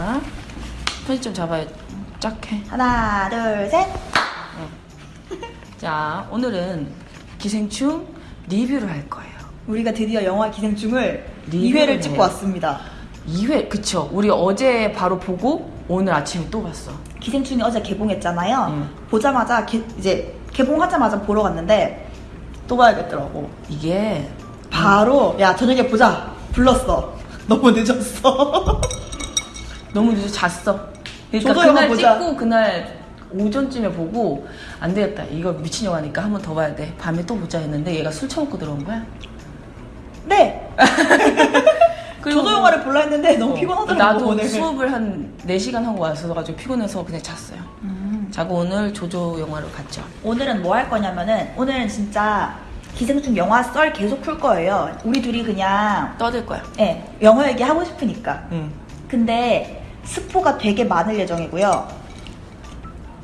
자, 편집점 잡아야 짝해. 하나, 둘, 셋. 자, 오늘은 기생충 리뷰를 할 거예요. 우리가 드디어 영화 기생충을 리뷰를 2회를 찍고. 왔습니다. 2회, 그쵸. 우리 어제 바로 보고 오늘 아침에 또 봤어. 기생충이 어제 개봉했잖아요. 음. 보자마자 개- 이제 개봉하자마자 보러 갔는데 또 봐야겠더라고. 이게 바로 야 저녁에 보자 불렀어. 너무 늦었어. 너무 늦어 잤어. 그러니까 그날 보자. 찍고 그날 오전쯤에 보고 안 되겠다. 이거 미친 영화니까 한 번 더 봐야 돼. 밤에 또 보자 했는데 얘가 술 처먹고 들어온 거야. 네. 저도 영화를 볼라 했는데 너무 어, 피곤하더라고 나도 오늘. 수업을 한 4시간 하고 와서 피곤해서 그냥 잤어요. 음. 자고 오늘 조조 영화를 갔죠. 오늘은 뭐 할 거냐면은 오늘은 진짜 기생충 영화 썰 계속 풀 거예요. 우리 둘이 그냥 떠들 거야. 예 영화 얘기 하고 싶으니까. 응. 근데 스포가 되게 많을 예정이고요.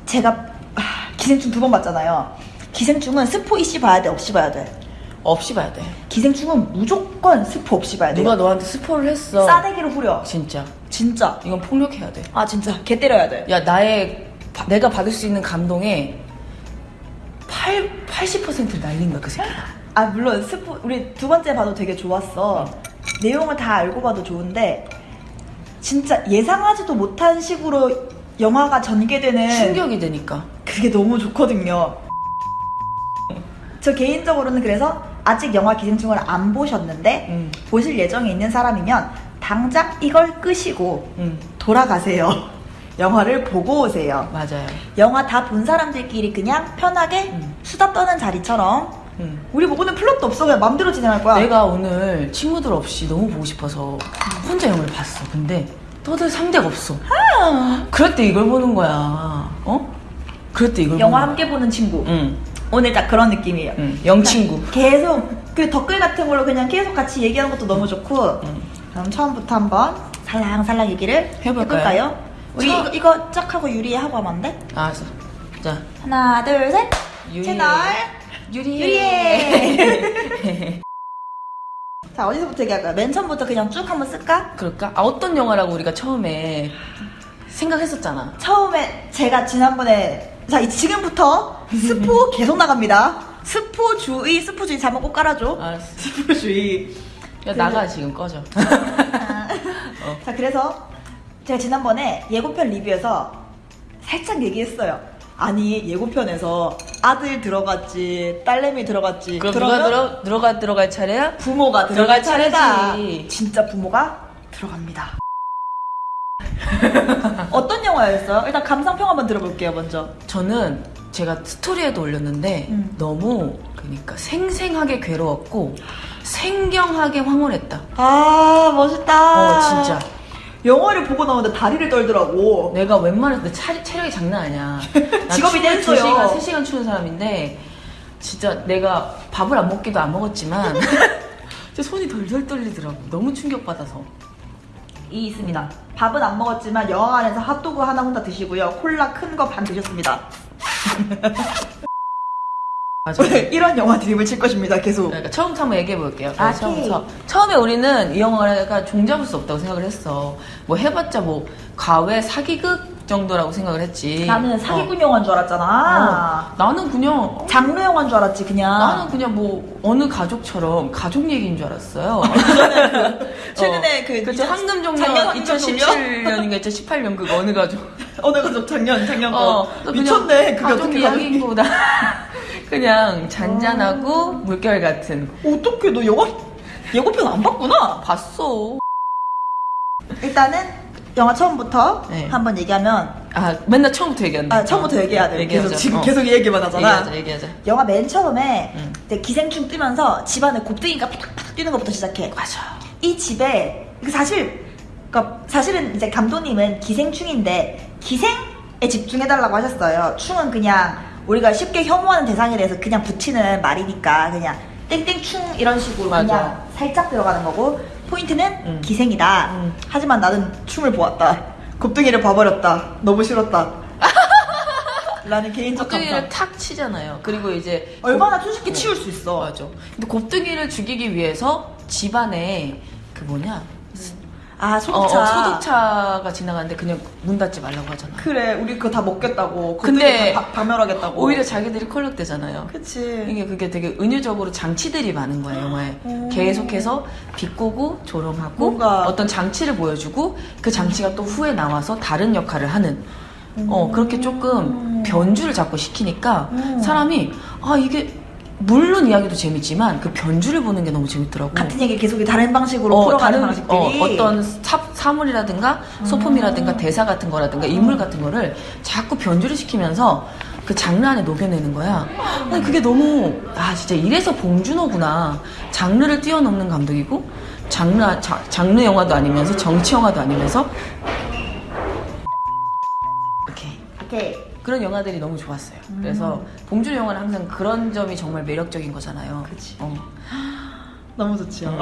제가 아, 기생충 두 번 봤잖아요. 기생충은 스포 이씨 봐야 돼, 없이 봐야 돼. 없이 봐야 돼. 기생충은 무조건 스포 없이 봐야 돼요. 누가 너한테 스포를 했어. 싸대기로 후려. 진짜. 진짜. 이건 폭력해야 돼. 아 진짜 개 때려야 돼. 야, 나의, 바- 내가 받을 수 있는 감동의 8, 80%를 날린 거야, 그 새끼가. 아 물론 스포 우리 두 번째 봐도 되게 좋았어. 내용을 다 알고 봐도 좋은데 진짜 예상하지도 못한 식으로 영화가 전개되는 충격이 되니까. 그게 너무 좋거든요. 저 개인적으로는 그래서 아직 영화 기생충을 안 보셨는데 응. 보실 예정에 있는 사람이면 당장 이걸 끄시고 응. 돌아가세요. 영화를 보고 오세요. 맞아요. 영화 다 본 사람들끼리 그냥 편하게 응. 수다 떠는 자리처럼 응. 우리 보고는 플롯도 없어 그냥 맘대로 진행할 거야. 내가 오늘 친구들 없이 너무 보고 싶어서 혼자 영화를 봤어. 근데 떠들 상대가 없어. 그럴 때 이걸 보는 거야. 어? 그럴 때 이걸 영화 함께 보는 친구. 응. 오늘 딱 그런 느낌이에요. 응. 영친구. 계속 그 댓글 같은 걸로 그냥 계속 같이 얘기하는 것도 너무 좋고 응. 그럼 처음부터 한번 살랑살랑 얘기를 해볼까요? 해볼까요? 우리 처- 이거, 이거 쫙 하고 유리에 하고 하면 안 돼? 알았어. 자, 하나 둘셋. 채널 유리해. 유리해 자 어디서부터 얘기할까요? 맨 처음부터 그냥 쭉 한번 쓸까? 그럴까? 아, 어떤 영화라고 우리가 처음에 생각했었잖아. 처음에 제가 지난번에 자 이- 지금부터 스포 계속 나갑니다 스포 주의 스포 주의 잘못 꼭 깔아줘 알았어. 스포 주의 야, 나가, 지금 꺼져. 어. 자 그래서 제가 지난번에 예고편 리뷰에서 살짝 얘기했어요. 아니 예고편에서 아들 들어갔지 딸내미 들어갔지 그럼 누가 들어, 들어가, 들어갈 차례야? 부모가 들어갈 들어갈 차례다. 차례지. 진짜 부모가 들어갑니다. 어떤 영화였어요? 일단 감상평 한번 들어볼게요 먼저. 저는 제가 스토리에도 올렸는데 음. 너무 그러니까 생생하게 괴로웠고 생경하게 황홀했다. 아 멋있다. 어 진짜 영화를 보고 나오는데 다리를 떨더라고. 내가 웬만해서 내 차, 체력이 장난 아니야. 나 직업이 댄서요. 2시간, 3시간 추는 사람인데 진짜 내가 밥을 안 먹기도 안 먹었지만 진짜 손이 덜덜 떨리더라고. 너무 충격받아서. 이 있습니다. 밥은 안 먹었지만 영화 관에서 핫도그 하나 혼자 드시고요. 콜라 큰 거 반 드셨습니다. 이런 영화 드립을 칠 것입니다. 계속. 그러니까 처음부터 한번 얘기해 볼게요. 아, 처음부터. 처음에 우리는 이 영화가 종잡을 수 없다고 생각을 했어. 뭐 해봤자 뭐 가외 사기극 정도라고 생각을 했지. 나는 사기꾼 어. 영화인 줄 알았잖아. 어. 나는 그냥 장르 영화인 줄 알았지 그냥. 나는 그냥 뭐 어느 가족처럼 가족 얘기인 줄 알았어요. 최근에 그 그쵸 황금종려 작년 황금 종려? 2017년인가 2018년 그거 어느 가족? 어느 가족 작년 작년 거. 어, 또 그냥 미쳤네. 그게 가족 어떻게 이야기보다 그냥 잔잔하고 물결 같은 어떻게 너 영화 예고편 안 봤구나. 봤어. 일단은 영화 처음부터 네. 한번 얘기하면 아 맨날 처음부터 얘기한다. 아 처음부터 얘기해야 돼. 얘기하자. 계속 지금 어. 계속 이 얘기만 하잖아. 얘기하자 얘기하자. 영화 맨 처음에 응. 이제 기생충 뜨면서 집안에 곱등이가 팍팍 뛰는 것부터 시작해. 맞아. 이 집에 그 사실 그러니까 사실은 이제 감독님은 기생충인데 기생에 집중해달라고 하셨어요. 충은 그냥 우리가 쉽게 혐오하는 대상에 대해서 그냥 붙이는 말이니까 그냥 땡땡충 이런 식으로 맞아. 그냥 살짝 들어가는 거고 포인트는 음. 기생이다. 음. 하지만 나는 충을 보았다. 곱등이를 봐버렸다. 너무 싫었다. 라는 개인적 곱등이를. 탁 치잖아요. 그리고 이제 얼마나 손쉽게 치울 수 있어. 맞아. 근데 곱등이를 죽이기 위해서 집안에 그 뭐냐 아 어, 소독차. 어, 소독차가 지나가는데 그냥 문 닫지 말라고 하잖아. 그래 우리 그거 다 먹겠다고. 근데 다 박 멸하겠다고. 오히려 자기들이 콜록되잖아요. 그치. 이게 그게 되게 은유적으로 장치들이 많은 거야 영화에 오. 계속해서 비꼬고 조롱하고 뭔가- 어떤 장치를 보여주고 그 장치가 또 후에 나와서 다른 역할을 하는 어 그렇게 조금 변주를 자꾸 시키니까 음. 사람이 아 이게 물론 이야기도 재밌지만 그 변주를 보는 게 너무 재밌더라고 같은 얘기 계속 다른 방식으로 어, 풀어가는 다른 방식들이. 어, 떤 사 물이라든가 소품이라든가 대사 같은 거라든가 인물 같은 거를 자꾸 변주를 시키면서 그 장르 안에 녹여내는 거야. 아니, 그게 너무 아 진짜 이래서 봉준호구나. 장르를 뛰어넘는 감독이고 장르 아- 자- 장르 영화도 아니면서 정치 영화도 아니면서 이렇게 오케이. 그런 영화들이 너무 좋았어요. 그래서 봉준호 영화는 항상 그런 점이 정말 매력적인 거잖아요. 그치. 어. 너무 좋지요.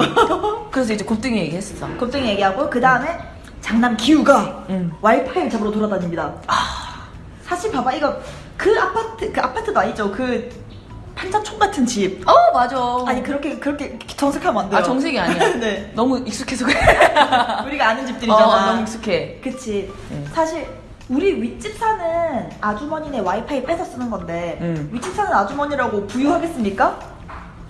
그래서 이제 곱등이 얘기했어. 겁쟁이 얘기하고 그 다음에 장남 기우가 응. 와이파이를 잡으러 돌아다닙니다. 사실 봐봐 이거 그 아파트 그 아파트도 아니죠 그 판자촌 같은 집. 어 맞아. 아니 그렇게 그렇게 정색하면 안 돼요. 아 정색이 아니야. 네. 너무 익숙해서 그래. 우리가 아는 어, 집들이잖아. 너무 익숙해. 그치. 응. 사실 우리 윗집 사는 아주머니네 와이파이 뺏어 쓰는 건데 응. 윗집 사는 아주머니라고 부유하겠습니까?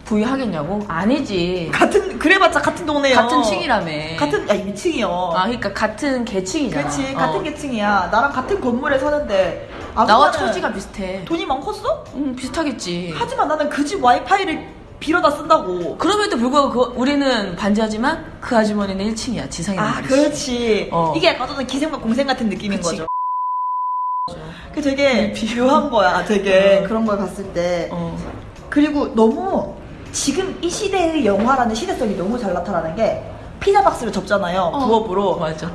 부유하겠냐고? 아니지. 같은 그래봤자 같은 동네요. 같은 층이라며. 같은 야 위층이요. 아 그러니까 같은 계층이잖아. 그렇지 어. 같은 계층이야. 나랑 같은 건물에 사는데 나와 처지가 비슷해. 돈이 많컸어 응 비슷하겠지. 하지만 나는 그 집 와이파이를 빌어다 쓴다고. 그럼에도 불구하고 그- 우리는 반지하지만 그 아주머니는 1층이야. 지상에 아 그렇지. 어. 이게 약간 저는 기생과 공생 같은 느낌인 그치. 거죠. 그 되게 비유한 거야. 어. 되게 그런 걸 봤을 때. 어. 그리고 너무 지금 이 시대의 영화라는 시대성이 너무 잘 나타나는 게 피자 박스를 접잖아요. 어. 부업으로. 맞아.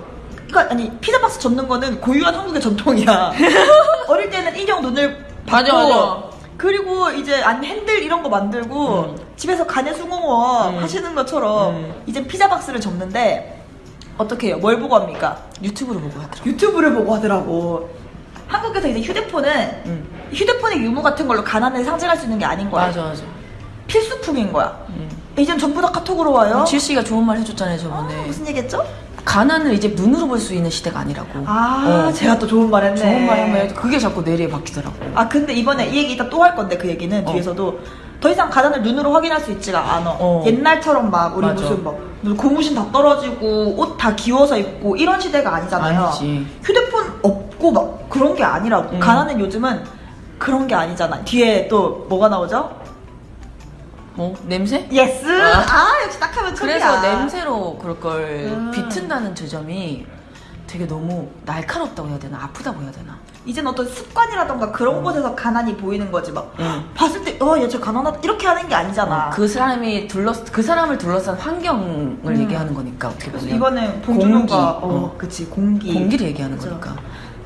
그러니까 아니 피자 박스 접는 거는 고유한 한국의 전통이야. 어릴 때는 인형 눈을 맞아, 받고 맞아. 그리고 이제 안 핸들 이런 거 만들고 음. 집에서 간의 수공업 음. 하시는 것처럼 음. 이제 피자 박스를 접는데 어떻게 해요? 뭘 보고 합니까? 유튜브로 보고 하더라고. 유튜브를 보고 하더라고. 한국에서 이제 휴대폰은 응. 휴대폰의 유무 같은 걸로 가난을 상징할 수 있는 게 아닌 거야. 맞아 맞아. 필수품인 거야. 응. 이젠 전부 다 카톡으로 와요. 질 씨가 좋은 말 해줬잖아요 아, 저번에. 무슨 얘기했죠? 가난을 이제 눈으로 볼 수 있는 시대가 아니라고. 아, 어. 제가 또 좋은 말 했네. 좋은 말 해도 그게 자꾸 뇌리에 박히더라고. 아, 근데 이번에 이 얘기 이따 또 할 건데 그 얘기는 어. 뒤에서도 더 이상 가난을 눈으로 확인할 수 있지가 않아. 어. 옛날처럼 막 우리 맞아. 무슨 막 고무신 다 떨어지고 옷 다 기워서 입고 이런 시대가 아니잖아요. 아니지. 휴대폰 없고 막 그런 게 아니라고. 음. 가난은 요즘은 그런 게 아니잖아. 뒤에 또 뭐가 나오죠? 뭐 냄새? yes. 아. 아, 역시 딱 하면 척이야. 그래서 냄새로 그럴 걸 음. 비튼다는 지점이 되게 너무 날카롭다고 해야 되나 아프다고 해야 되나 이젠 어떤 습관이라던가 그런 곳에서 가난이 보이는 거지 막 응. 봤을 때어얘저 가난하다 이렇게 하는 게 아니잖아. 어, 그 사람이 둘러 그 사람을 둘러싼 환경을 음. 얘기하는 거니까 어떻게 보면 이거는 봉준호가 공기, 어, 어. 그치 공기 공기를 얘기하는 그죠. 거니까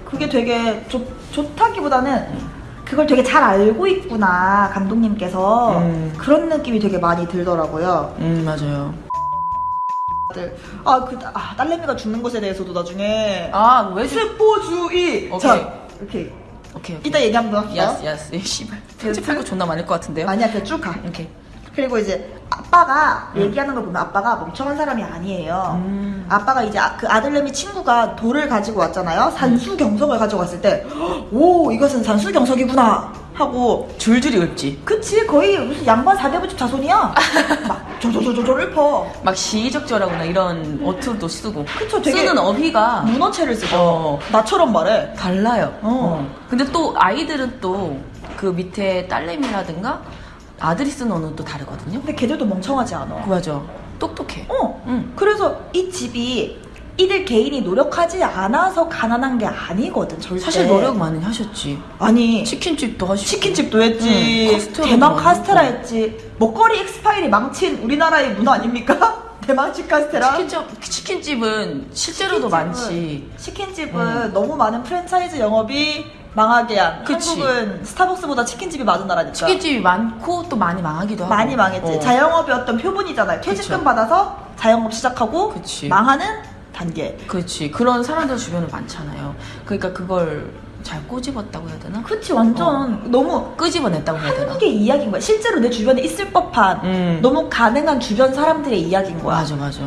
그게 되게 좋, 좋다기보다는 그걸 되게 잘 알고 있구나 감독님께서 음. 그런 느낌이 되게 많이 들더라고요. 음 맞아요 아그 아, 딸내미가 죽는 것에 대해서도 나중에 아왜 스포주의 오케 이. 자 오케이 오케이 오케이 이따 얘기 한번 합시다. 야스 야스 씨발 편집할 거 존나 많을 것 같은데요 아니야 그냥 쭉 가. 오케이 그리고 이제 아빠가 음. 얘기하는 걸 보면 아빠가 멍청한 사람이 아니에요. 음. 아빠가 이제 아- 그 아들내미 친구가 돌을 가지고 왔잖아요. 산수경석을 가지고 왔을 때, 오 이것은 산수경석이구나 하고 줄줄이 읊지 그치 거의 무슨 양반 사대부집 자손이야. 막 조조조조조 읊어. 막 시적절하구나 이런 어투도 쓰고 그쵸, 되게 쓰는 어휘가 문어체를 쓰죠. 어. 나처럼 말해. 달라요. 어. 근데 또 아이들은 또 그 밑에 딸내미라든가 아들이 쓰는 언어는 또 다르거든요. 근데 걔들도 멍청하지 않아. 맞아. 똑똑해. 어. 응. 그래서 이 집이 이들 개인이 노력하지 않아서 가난한 게 아니거든 절대. 사실 노력 많이 하셨지. 아니 치킨집도 하시고. 치킨집도 했지, 응, 대만 카스테라 했고. 했지, 먹거리 엑스파일이 망친 우리나라의 문화 아닙니까? 대만식 카스테라. 치킨집, 치킨집은 실제로도 치킨집은- 많지. 치킨집은 응. 너무 많은 프랜차이즈 영업이 망하게 한. 그치. 한국은 스타벅스보다 치킨집이 많은 나라니까. 치킨집이 많고 또 많이 망하기도 하고. 많이 망했지. 어. 자영업의 어떤 표본이잖아요. 퇴직금 그쵸. 받아서 자영업 시작하고 그치. 망하는 단계. 그렇지. 그런 사람들 주변에 많잖아요. 그러니까 그걸 잘 꼬집었다고 해야 되나? 그치 완전 너무 끄집어냈다고 해야 되나? 한국의 이야기인 거야. 실제로 내 주변에 있을 법한 음. 너무 가능한 주변 사람들의 이야기인 거야. 맞아, 맞아.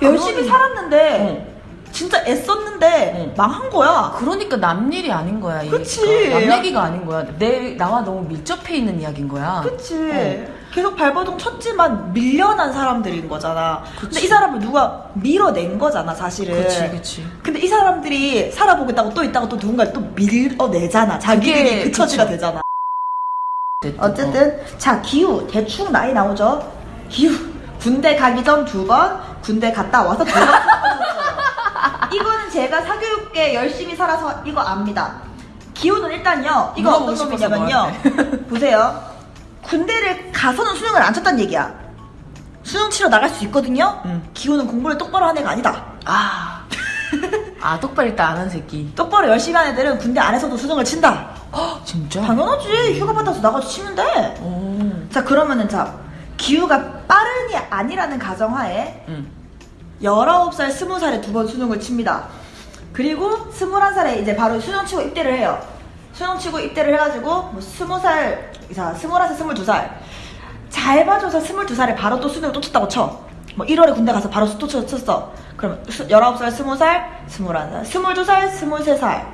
열심히 그러니- 살았는데 진짜 애썼는데 응. 망한 거야. 그러니까 남 일이 아닌 거야. 그치. 얘기가. 남 얘기가 아닌 거야. 내 나와 너무 밀접해 있는 이야기인 거야. 그치. 어. 계속 발버둥 쳤지만 밀려난 사람들인 거잖아. 근데 그치. 이 사람을 누가 밀어낸 거잖아, 사실은. 그치, 그치. 근데 이 사람들이 살아보겠다고 또 있다가 또 누군가를 또 밀어내잖아. 자기들이 그 처지가. 되잖아. 어쨌든, 어쨌든 자 기후 대충 나이 나오죠. 기후 군대 가기 전 두 번, 군대 갔다 와서 두 번. 이거는 제가 사교육계 열심히 살아서 이거 압니다. 기후는 일단요. 이거 어떤 놈이냐면요. 보세요. 군대를 가서는 수능을 안 쳤단 얘기야. 수능 치러 나갈 수 있거든요. 응. 기후는 공부를 똑바로 한 애가 아니다. 아. 아, 똑바로 일단 안 한 새끼. 똑바로 열심히 한 애들은 군대 안에서도 수능을 친다. 헉, 진짜? 당연하지. 휴가 받아서 나가서 치면 돼. 오. 자 그러면은 자 기후가 빠른이 아니라는 가정하에 응. 19살, 20살에 두 번 수능을 칩니다. 그리고 21살에 이제 바로 수능 치고 입대를 해요. 수능 치고 입대를 해가지고 뭐 20살, 자 21살, 22살 잘 봐줘서 22살에 바로 또 수능을 또 쳤다고 쳐. 뭐 1월에 군대 가서 바로 또 쳤- 쳤어. 그럼 19살, 20살, 21살, 22살, 23살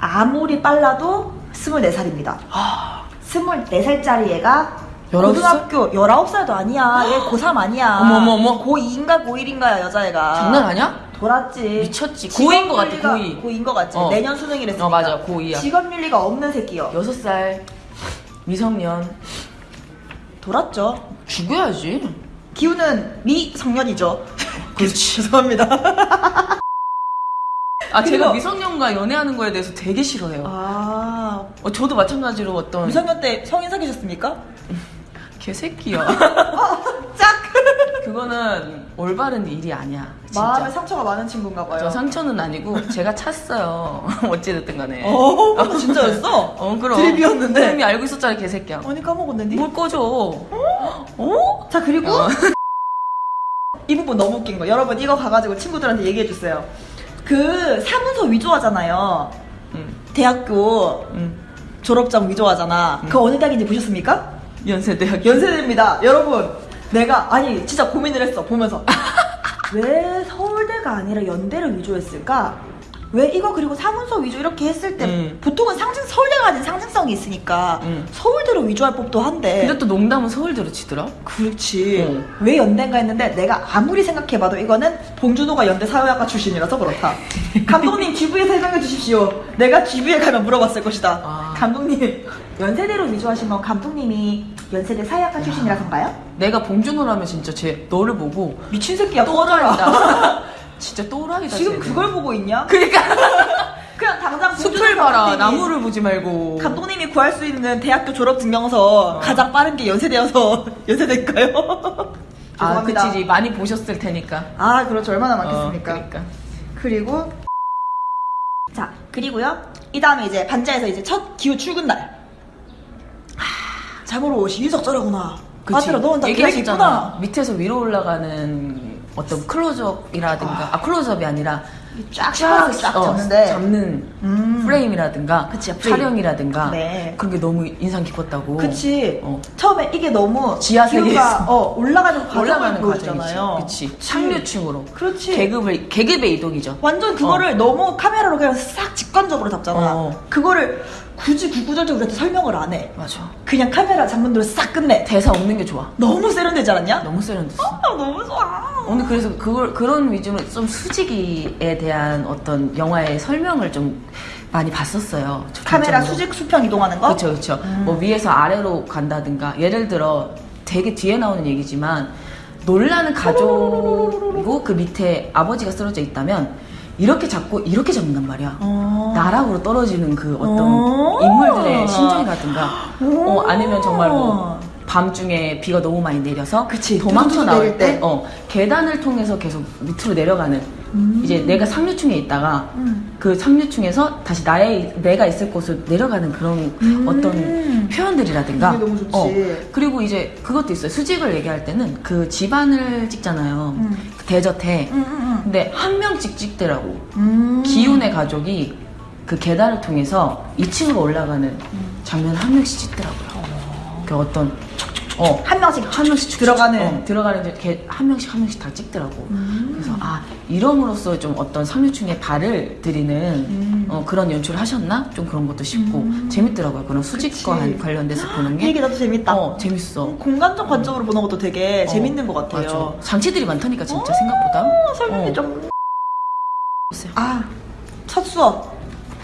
아무리 빨라도 24살입니다. 아. 24살짜리 얘가 19살? 고등학교 19살도 아니야. 얘 고3 아니야. 어머, 어머, 어머. 고2인가 고1인가야, 여자애가. 장난 아니야? 돌았지. 미쳤지. 고이인 것 같아, 고이. 고이인 것 같지. 어. 내년 수능이랬으니까. 어, 맞아, 고2야. 직업윤리가 없는 새끼요. 여섯 살 미성년 돌았죠. 죽여야지. 기우는 미성년이죠. 그렇지. 죄송합니다. 아 제가 미성년과 연애하는 거에 대해서 되게 싫어해요. 아. 어, 저도 마찬가지로 어떤 미성년 때 성인 사귀셨습니까? 개새끼야. 짝! 그거는 올바른 일이 아니야. 마음에 진짜. 상처가 많은 친구인가 봐요. 저 상처는 아니고 제가 찼어요. 어찌됐든 간에. 어, 어, 진짜였어? 어 그럼. 드립이었는데. 이미 알고 있었잖아 개새끼야. 언니 까먹었는데? 뭘 꺼줘. 어? 자 그리고 어. 이 부분 너무 웃긴 거 여러분 이거 가가지고 친구들한테 얘기해 주세요 그 사문서 위조하잖아요 응. 대학교 응. 졸업장 위조하잖아 그 어느 대학인지 보셨습니까? 연세대학. 연세대입니다 여러분 내가 아니 진짜 고민을 했어 보면서 왜 서울대가 아니라 연대를 위조했을까? 왜 이거 그리고 사문서 위조 이렇게 했을 때 음. 보통은 상징 서울대가 가진 상징성이 있으니까 음. 서울대로 위조할 법도 한데 근데 또 농담은 서울대로 치더라. 그렇지. 어. 왜 연대인가 했는데 내가 아무리 생각해봐도 이거는 봉준호가 연대 사회학과 출신이라서 그렇다. 감독님 GV에 설명해 주십시오. 내가 GV에 가면 물어봤을 것이다. 아. 감독님 연세대로 위조하신 건 감독님이 연세대 사회학과 출신이라서인가요? 내가 봉준호라면 진짜 쟤 너를 보고 미친 새끼야. 또라이다. 진짜 또라이다. 지금 쟤는. 그걸 보고 있냐? 그러니까 그냥 당장 숲을 봐라. 나무를 보지 말고. 감독님이 구할 수 있는 대학교 졸업 증명서 어. 가장 빠른 게 연세대여서 연세대일까요? 아. 그치. 많이 보셨을 테니까. 아, 그렇죠. 얼마나 어, 많겠습니까? 그러니까. 그리고 자 그리고요 이 다음에 이제 반자에서 이제 첫 기후 출근 날 하, 자고로 시의적절하구나 그치. 아들아 너는 다 계획 얘기하셨잖아. 있구나 밑에서 위로 올라가는 어떤 클로즈업이라든가, 아, 클로즈업이 아니라 쫙쫙쫙 어, 잡는데 잡는 음. 프레임이라든가, 그치, 프레임. 촬영이라든가, 네. 그런 게 너무 인상 깊었다고. 그치 어. 처음에 이게 너무 지하. 기후가 어, 올라가는 올라가는 과정이지. 그치. 상류층으로. 그렇지 계급을, 계급의 이동이죠. 완전 그거를 너무 카메라로 그냥 싹 직관적으로 잡잖아 어. 그거를 굳이 구구절절 우리한테 설명을 안 해 맞아. 그냥 카메라 대로 싹 끝내 대사 없는 게 좋아. 너무 세련되지 않았냐? 너무 세련됐어. 아, 너무 좋아 오늘 그래서 그걸 그런 위주로 좀 수직이에 대한 어떤 영화의 설명을 좀 많이 봤었어요. 저 카메라. 수직 수평 이동하는 거? 그렇죠, 그렇죠. 음. 뭐 위에서 아래로 간다든가 예를 들어 되게 뒤에 나오는 얘기지만 놀라는 가족이고 그 밑에 아버지가 쓰러져 있다면 이렇게 잡고 이렇게 잡는단 말이야. 어. 나락으로 떨어지는 그 어떤 어. 인물들의 심정이라든가 오. 어, 아니면 정말 뭐 밤중에 비가 너무 많이 내려서 그치, 도망쳐 나올 때 때. 어, 계단을 통해서 계속 밑으로 내려가는 음. 이제 내가 상류층에 있다가 음. 그 상류층에서 다시 나의 내가 있을 곳으로 내려가는 그런 음. 어떤 표현들이라든가 그게 너무 좋지. 어, 그리고 이제 그것도 있어요 수직을 얘기할 때는 그 집안을 찍잖아요 음. 그 대저택 음, 음, 근데 한 명씩 찍더라고 음. 기훈의 가족이 그 계단을 통해서 2층으로 올라가는 음. 장면을 한 명씩 찍더라고요. 그 어떤 어. 한 명씩 한 명씩 축- 들어가는. 어, 들어가는 이렇게 한 명씩 한 명씩 다 찍더라고. 음. 그래서 아 이럼으로써 좀 어떤 상류층의 발을 들이는 음. 어, 그런 연출을 하셨나? 좀 그런 것도 싶고 재밌더라고요. 그런 수직과 그치. 관련돼서 보는 이 게. 얘기 나도 재밌다. 어 재밌어. 공간적 관점으로 보는 것도 되게 어, 재밌는 것 같아요. 맞아. 장치들이 많다니까 진짜 생각보다. 어, 설명이 어. 좀. 아, 첫 수업.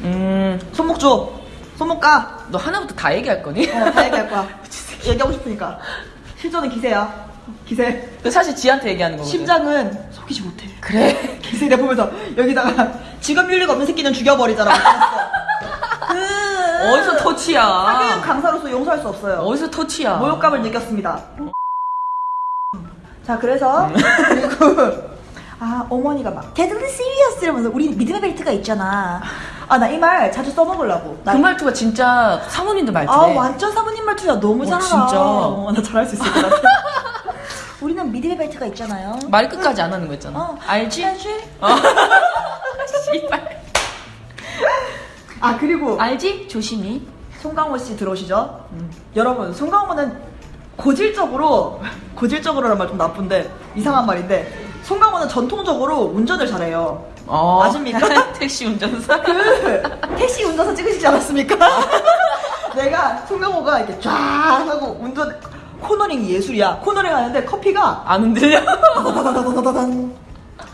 음, 손목 줘. 손목 까. 너 하나부터 다 얘기할 거니? 어, 다 얘기할 거야. 얘기하고 싶으니까. 실전은 기세야. 기세. 그 사실 지한테 얘기하는 거거든. 심장은 속이지 못해. 그래. 기세 내가 보면서 여기다가 직업 윤리가 없는 새끼는 죽여버리잖아. 그 어디서 터치야? 사교육 강사로서 용서할 수 없어요. 어디서 터치야? 모욕감을 느꼈습니다. 자, 그래서 그리고 아 어머니가 막 deadly serious 이러면서 우리 믿음의 벨트가 있잖아. 아 나 이 말 자주 써먹으려고. 나그 말투가 진짜 사모님들 말투래. 아 완전 사모님 말투야 너무 어, 잘 알아. 진짜. 어, 나 잘할 수 있을 것 같아. 우리는 믿음의 벨트가 있잖아요. 말 끝까지 안 하는 거 있잖아. 어, 알지? 알지? 어. 씨발. 아 그리고 알지? 조심히. 송강호 씨 들어오시죠? 여러분, 송강호는 고질적으로, 고질적으로란 말 좀 나쁜데, 이상한 말인데, 송강호는 전통적으로 운전을 잘해요. 어. 아십니까? 택시 운전사? 그, 택시 운전사 찍으시지 않았습니까? 내가 송강호가 이렇게 쫙 하고 운전, 코너링 예술이야. 코너링 하는데 커피가 안 흔들려?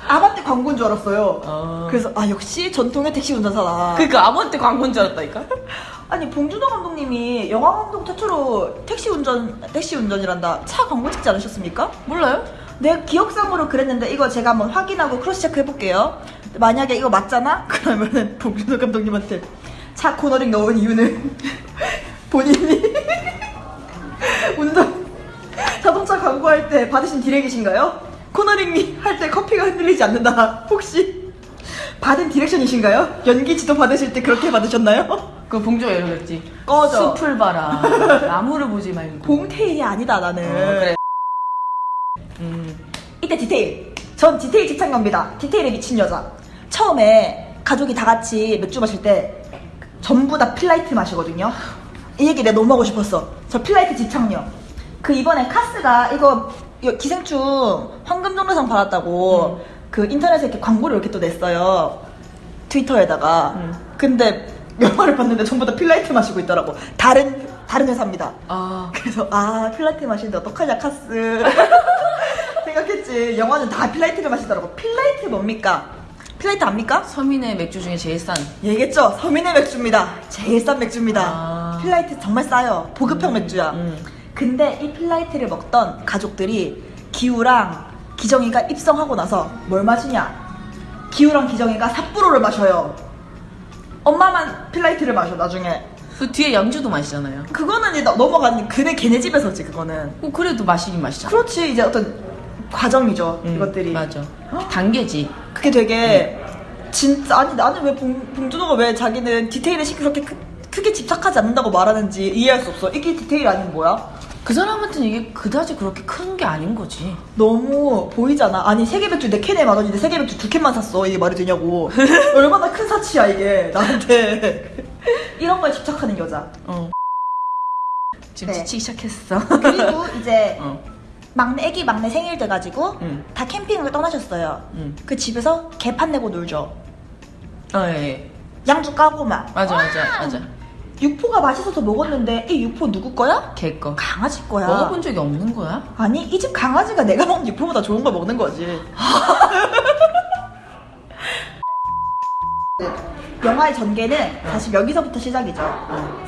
아바떼 광고인 줄 알았어요. 어. 그래서, 아, 역시 전통의 택시 운전사다. 그니까 아무한테 광고인 줄 알았다니까? 아니 봉준호 감독님이 영화 감독 최초로 택시 운전 택시 운전이란다 차 광고 찍지 않으셨습니까? 몰라요? 내 기억상으로 그랬는데 이거 제가 한번 확인하고 cross check 해볼게요. 만약에 이거 맞잖아? 그러면은 봉준호 감독님한테 차 코너링 넣은 이유는 본인이 운전 자동차 광고할 때 받으신 direct이신가요? 코너링 할때 커피가 흔들리지 않는다. 혹시 받은 direction이신가요? 연기 지도 받으실 때 그렇게 받으셨나요? 그 봉준호가 이러겠지. 꺼져. 숲을 봐라. 나무를 보지 말고. 봉테일이 아니다 나는. 어, 그래. 음. 이때 디테일. 전 디테일 집착녀입니다. 디테일에 미친 여자. 처음에 가족이 다 같이 맥주 마실 때 전부 다 필라이트 마시거든요. 이 얘기 내가 너무 하고 싶었어. 저 필라이트 집착녀. 그 이번에 카스가 이거 기생충 황금종려상 받았다고 그 인터넷에 이렇게 광고를 이렇게 또 냈어요. 트위터에다가. 음. 근데 영화를 봤는데 전부 다 필라이트 마시고 있더라고. 다른 다른 회사입니다. 아. 그래서 아 필라이트 마시는데 어떡하냐 카스 생각했지 영화는 다 필라이트를 마시더라고 필라이트 뭡니까? 필라이트 압니까? 서민의 맥주 중에 제일 싼. 얘기했죠 서민의 맥주입니다 제일 싼 맥주입니다 아. 필라이트 정말 싸요 보급형 맥주야 음. 근데 이 필라이트를 먹던 가족들이 기우랑 기정이가 입성하고 나서 뭘 마시냐 기우랑 기정이가 삿포로를 마셔요 엄마만 필라이트를 마셔 나중에 그 뒤에 양주도 마시잖아요. 그거는 이제 넘어가는 그네 걔네 집에서지 그거는 어, 그래도 마시긴 마시잖아. 그렇지 이제 어떤 과정이죠 음, 이것들이 맞아. 단계지. 그게 되게 진짜 아니 나는 왜 봉, 봉준호가 왜 자기는 디테일에 시- 그렇게 크, 크게 집착하지 않는다고 말하는지 이해할 수 없어 이게 디테일 아니면 뭐야? 그 사람한테는 이게 그다지 그렇게 큰 게 아닌 거지. 너무 보이잖아 아니 세개 맥주 내 캔에 만 원인데 세개 맥주 두 캔만 샀어 이게 말이 되냐고 얼마나 큰 사치야 이게 나한테 이런 거에 집착하는 여자 어. 지금 네. 지치기 시작했어. 그리고 이제 어. 막내 애기 막내 생일 돼가지고 응. 다 캠핑을 떠나셨어요 응. 그 집에서 개판 내고 놀죠 어, 예, 예. 양주 까고 막 맞아, 맞아, 맞아. 육포가 맛있어서 먹었는데 이 육포 누구 거야? 개 거. 강아지 거야. 먹어본 적이 없는 거야? 아니 이 집 강아지가 내가 먹는 육포보다 좋은 걸 먹는 거지. 영화의 전개는 사실 여기서부터 시작이죠.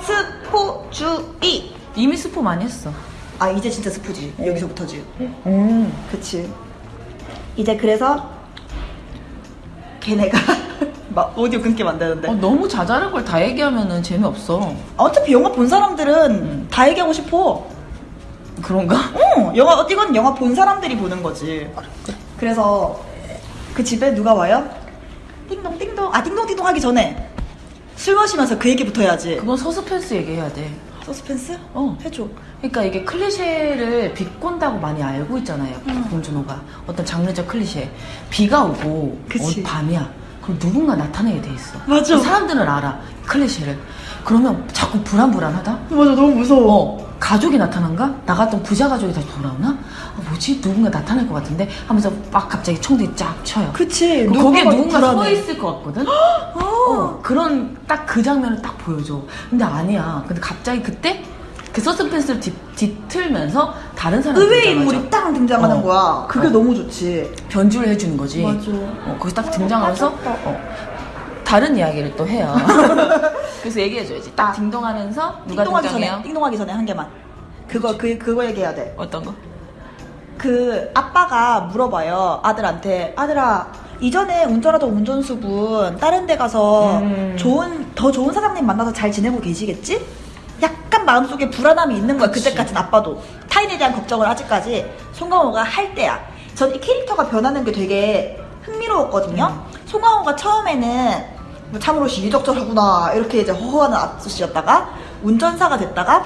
스포주의. 이미 스포 많이 했어. 아 이제 진짜 스포지. 여기서부터지. 음. 그치. 이제 그래서 걔네가 막 오디오 끊게 만드는데. 어, 너무 자잘한 걸 다 얘기하면은 재미없어. 어차피 영화 본 사람들은 다 얘기하고 싶어. 그런가? 어, 영화 이건 영화 본 사람들이 보는 거지. 그래서 그 집에 누가 와요? 띵동 띵동 아 띵동 띵동 하기 전에 술 마시면서 그 얘기부터 해야지. 그건 서스펜스 얘기해야 돼. 서스펜스? 어. 해줘. 그러니까 이게 클리셰를 비꼰다고 많이 알고 있잖아요. 음. 봉준호가 어떤 장르적 클리셰. 비가 오고. 어, 밤이야. 그럼 누군가 나타나게 돼 있어. 맞아. 사람들은 알아 클리셰를. 그러면 자꾸 불안불안하다. 맞아 너무 무서워. 어. 가족이 나타난가? 나갔던 부자 가족이 다시 돌아오나? 아, 뭐지? 누군가 나타날 것 같은데? 하면서 막 갑자기 총들이 쫙 쳐요. 그치. 그 거기에 누군가 서. 있을 것 같거든? 어, 그런 딱 그 장면을 딱 보여줘. 근데 아니야. 근데 갑자기 그때 그 서스펜스를 뒤, 뒤틀면서 다른 사람이 의외의. 인물이 딱 등장하는 어. 거야. 그게 어. 너무 좋지. 변주를 해주는 거지. 맞아. 어, 거기 딱 등장하면서 맞았다. 어, 다른 이야기를 또 해요. 그래서 얘기해줘야지. 딱 딩동하면서 누가 띵동하기 등장해요? 전에, 띵동하기 전에 한 개만. 그거, 그, 그거 얘기해야 돼. 어떤 거? 그 아빠가 물어봐요 아들한테 아들아 이전에 운전하던 운전수분 다른 데 가서 음. 좋은 더 좋은 사장님 만나서 잘 지내고 계시겠지? 약간 마음속에 불안함이 있는 거야. 그때까진 아빠도 타인에 대한 걱정을 아직까지 송강호가 할 때야 전 이 캐릭터가 변하는 게 되게 흥미로웠거든요 송강호가 처음에는 뭐 참으로 시의적절하구나 이렇게 이제 허허하는 아저씨였다가 운전사가 됐다가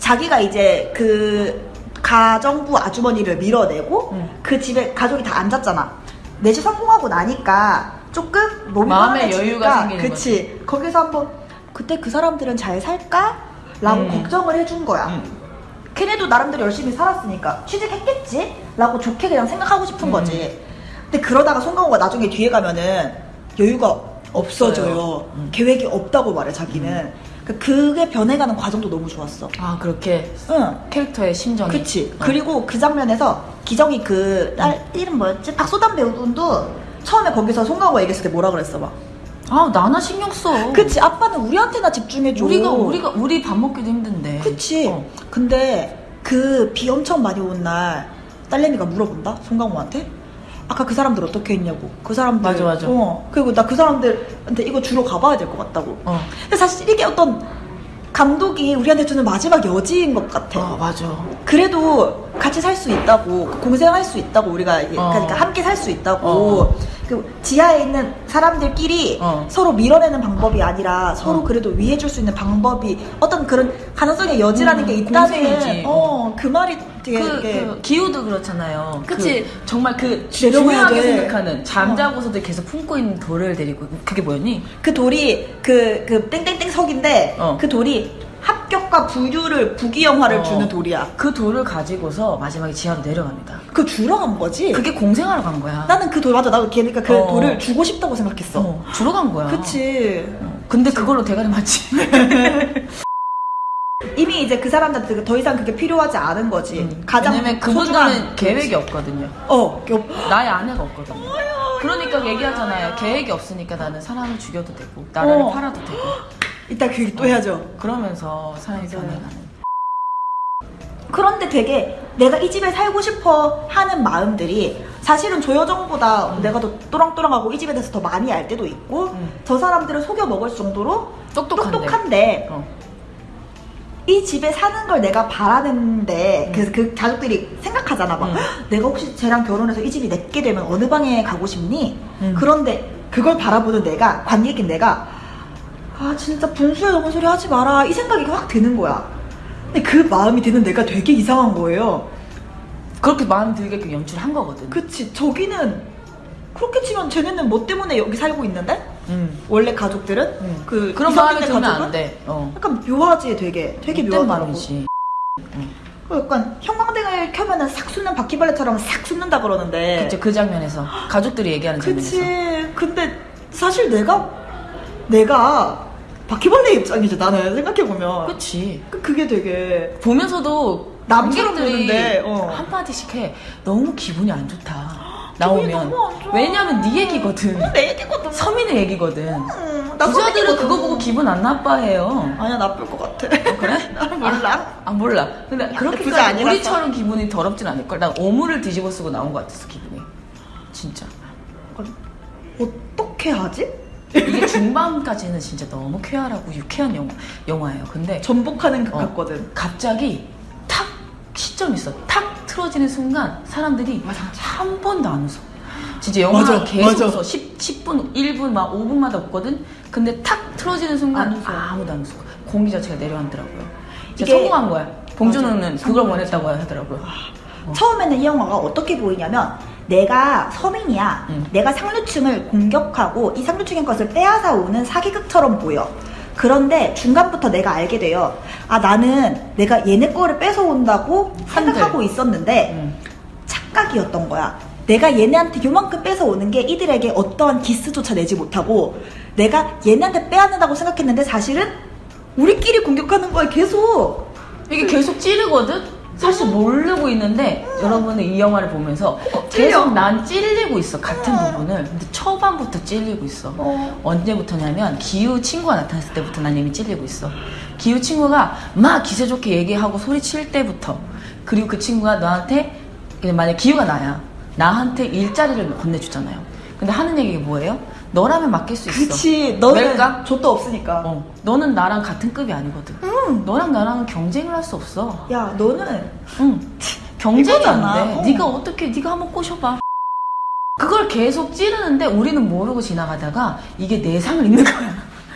자기가 이제 그 가정부 아주머니를 밀어내고 음. 그 집에 가족이 다 앉았잖아. 내주 성공하고 나니까 조금 몸이 마음의 여유가 생기는 그치. 거기서 한번 그때 그 사람들은 잘 살까? 라고 음. 걱정을 해준 거야. 음. 걔네도 나름대로 열심히 살았으니까 취직했겠지? 라고 좋게 그냥 생각하고 싶은 음. 거지. 근데 그러다가 송강호가 나중에 뒤에 가면은 여유가 없어져요. 없어요. 음. 계획이 없다고 말해, 자기는. 그 그게 변해가는 과정도 너무 좋았어. 아, 그렇게 응. 캐릭터의 심정이. 그치. 어. 그리고 그 장면에서 기정이 그딸 이름 뭐였지? 박소담 배우분도 처음에 거기서 송강호 얘기했을 때 뭐라 그랬어 봐. 아, 나나 신경 써. 그치. 아빠는 우리한테나 집중해줘. 우리가, 우리가, 우리 밥 먹기도 힘든데. 그치. 어. 근데 그 비 엄청 많이 온 날 딸내미가 물어본다? 송강호한테? 아까 그 사람들 어떻게 했냐고. 그 사람들. 맞아, 맞아. 어. 그리고 나 그 사람들한테 이거 주로 가봐야 될 것 같다고. 어. 근데 사실 이게 어떤 감독이 우리한테 주는 마지막 여지인 것 같아. 아, 맞아. 그래도 같이 살 수 있다고 공생할 수 있다고 우리가 어. 그러니까 함께 살 수 있다고 어. 그 지하에 있는 사람들끼리 어. 서로 밀어내는 방법이 아니라 서로 어. 그래도 위해줄 수 있는 방법이 어떤 그런 가능성의 여지라는 음, 게 있다는 공생이지. 어그 말이 되게 그, 되게 그 기후도 그렇잖아요. 그치. 그 정말 그 중요하게 돼. 생각하는 잠자고서도 계속 품고 있는 돌을 데리고 그게 뭐였니? 그 돌이 그 그 땡땡땡 석인데 어. 그 돌이 합격과 부유를 부귀영화를 어. 주는 돌이야. 그 돌을 가지고서 마지막에 지하로 내려갑니다. 그 주러 간 거지. 그게 공생하러 간 거야. 나는 그 돌 맞아. 나도 걔니까 그 어. 돌을 주고 싶다고 생각했어. 어, 주러 간 거야. 그치. 어, 근데 그걸로 대가리 맞지. 이미 이제 그 사람들한테 더 이상 그게 필요하지 않은 거지. 음. 가장 왜냐면 그분들은 계획이 없거든요. 어, 그- 나의 아내가 없거든요. 그러니까 얘기하잖아요. 계획이 없으니까 나는 사람을 죽여도 되고 나라를 어. 팔아도 되고 이따 그 얘기 또 해야죠. 그러면서 사람이 맞아요. 변해가는. 그런데 되게 내가 이 집에 살고 싶어 하는 마음들이 사실은 조여정보다 내가 더 또랑또랑하고 이 집에 대해서 더 많이 알 때도 있고 음. 저 사람들을 속여 먹을 정도로 똑똑한데. 똑똑한데 어. 이 집에 사는 걸 내가 바라는데 음. 그래서 그 가족들이 생각하잖아 막 음. 내가 혹시 쟤랑 결혼해서 이 집이 내게 되면 어느 방에 가고 싶니? 음. 그런데 그걸 바라보는 내가 관객인 내가 아 진짜 분수에 넘은 소리 하지 마라 이 생각이 확 드는 거야 근데 그 마음이 드는 내가 되게 이상한 거예요 그렇게 마음 들게끔 연출을 한 거거든. 그치 저기는 그렇게 치면 쟤네는 뭐 때문에 여기 살고 있는데? 음. 원래 가족들은? 음. 그 그런 마음이 들면 가족은? 안 돼. 어. 약간 묘하지 되게 되게 못된 묘하더라고 마음이지. 그 약간 형광등을 켜면은 싹 솟는 바퀴벌레처럼 싹 솟는다 그러는데 그쵸, 그 장면에서 가족들이 얘기하는 장면에서. 그치 근데 사실 내가 내가 바퀴벌레 입장이지 나는 생각해보면 그치. 그- 그게 되게 보면서도 남처럼 보는데, 어. 한마디씩 해. 너무 기분이 안 좋다. 나오면. 왜냐면 네 얘기거든. 내 얘기거든 서민의 얘기거든. 음, 나 부자들은. 그거 보고 기분 안 나빠해요. 아니야 나쁠 것 같아 어, 그래? 몰라 아 몰라. 근데 그렇게까지. 우리처럼 기분이 더럽진 않을 걸. 난 오물을 뒤집어 쓰고 나온 것 같았어 기분이. 진짜. 어떻게 하지? 이게 중반까지는 진짜 너무 쾌활하고 유쾌한 영화, 영화예요. 근데 전복하는 것 어, 같거든 갑자기 탁 시점이 있어. 탁 틀어지는 순간 사람들이 한 번도 안 웃어. 진짜 영화 맞아, 계속 맞아. 웃어. 10, 10분, 1분, 막 5분마다 웃거든. 근데 탁 틀어지는 순간 안. 아무도 안 웃어. 공기 자체가 내려앉더라고요. 이게- 성공한 거야. 봉준호는 맞아. 그걸. 원했다고 하더라고요. 어. 처음에는 이 영화가 어떻게 보이냐면 내가 서민이야. 음. 내가 상류층을 공격하고 이 상류층의 것을 빼앗아 오는 사기극처럼 보여. 그런데 중간부터 내가 알게 돼요. 아 나는 내가 얘네 거를 뺏어온다고 생각하고 있었는데 음. 착각이었던 거야. 내가 얘네한테 요만큼 뺏어오는 게 이들에게 어떠한 기스조차 내지 못하고 내가 얘네한테 빼앗는다고 생각했는데 사실은 우리끼리 공격하는 거야 계속. 이게 계속 찌르거든? 사실 모르고 있는데 여러분은 이 영화를 보면서 찔려. 계속 난 찔리고 있어 같은 어. 부분을 근데 초반부터 찔리고 있어 어. 언제부터냐면 기우 친구가 나타났을 때부터 난 이미 찔리고 있어 기우 친구가 막 기세 좋게 얘기하고 소리칠 때부터 그리고 그 친구가 너한테 만약 기우가 나야 나한테 일자리를 건네주잖아요 근데 하는 얘기가 뭐예요? 너라면 맡길 수 있어 그치 너는 왜일까? 족도 없으니까. 어, 너는 나랑 같은 급이 아니거든 응. 너랑 나랑은 경쟁을 할 수 없어 야 너는 응. 경쟁이. 안 돼. 어. 네가 어떻게 네가 한번 꼬셔봐. 그걸 계속 찌르는데 우리는 모르고 지나가다가 이게 내상을 입는 거야.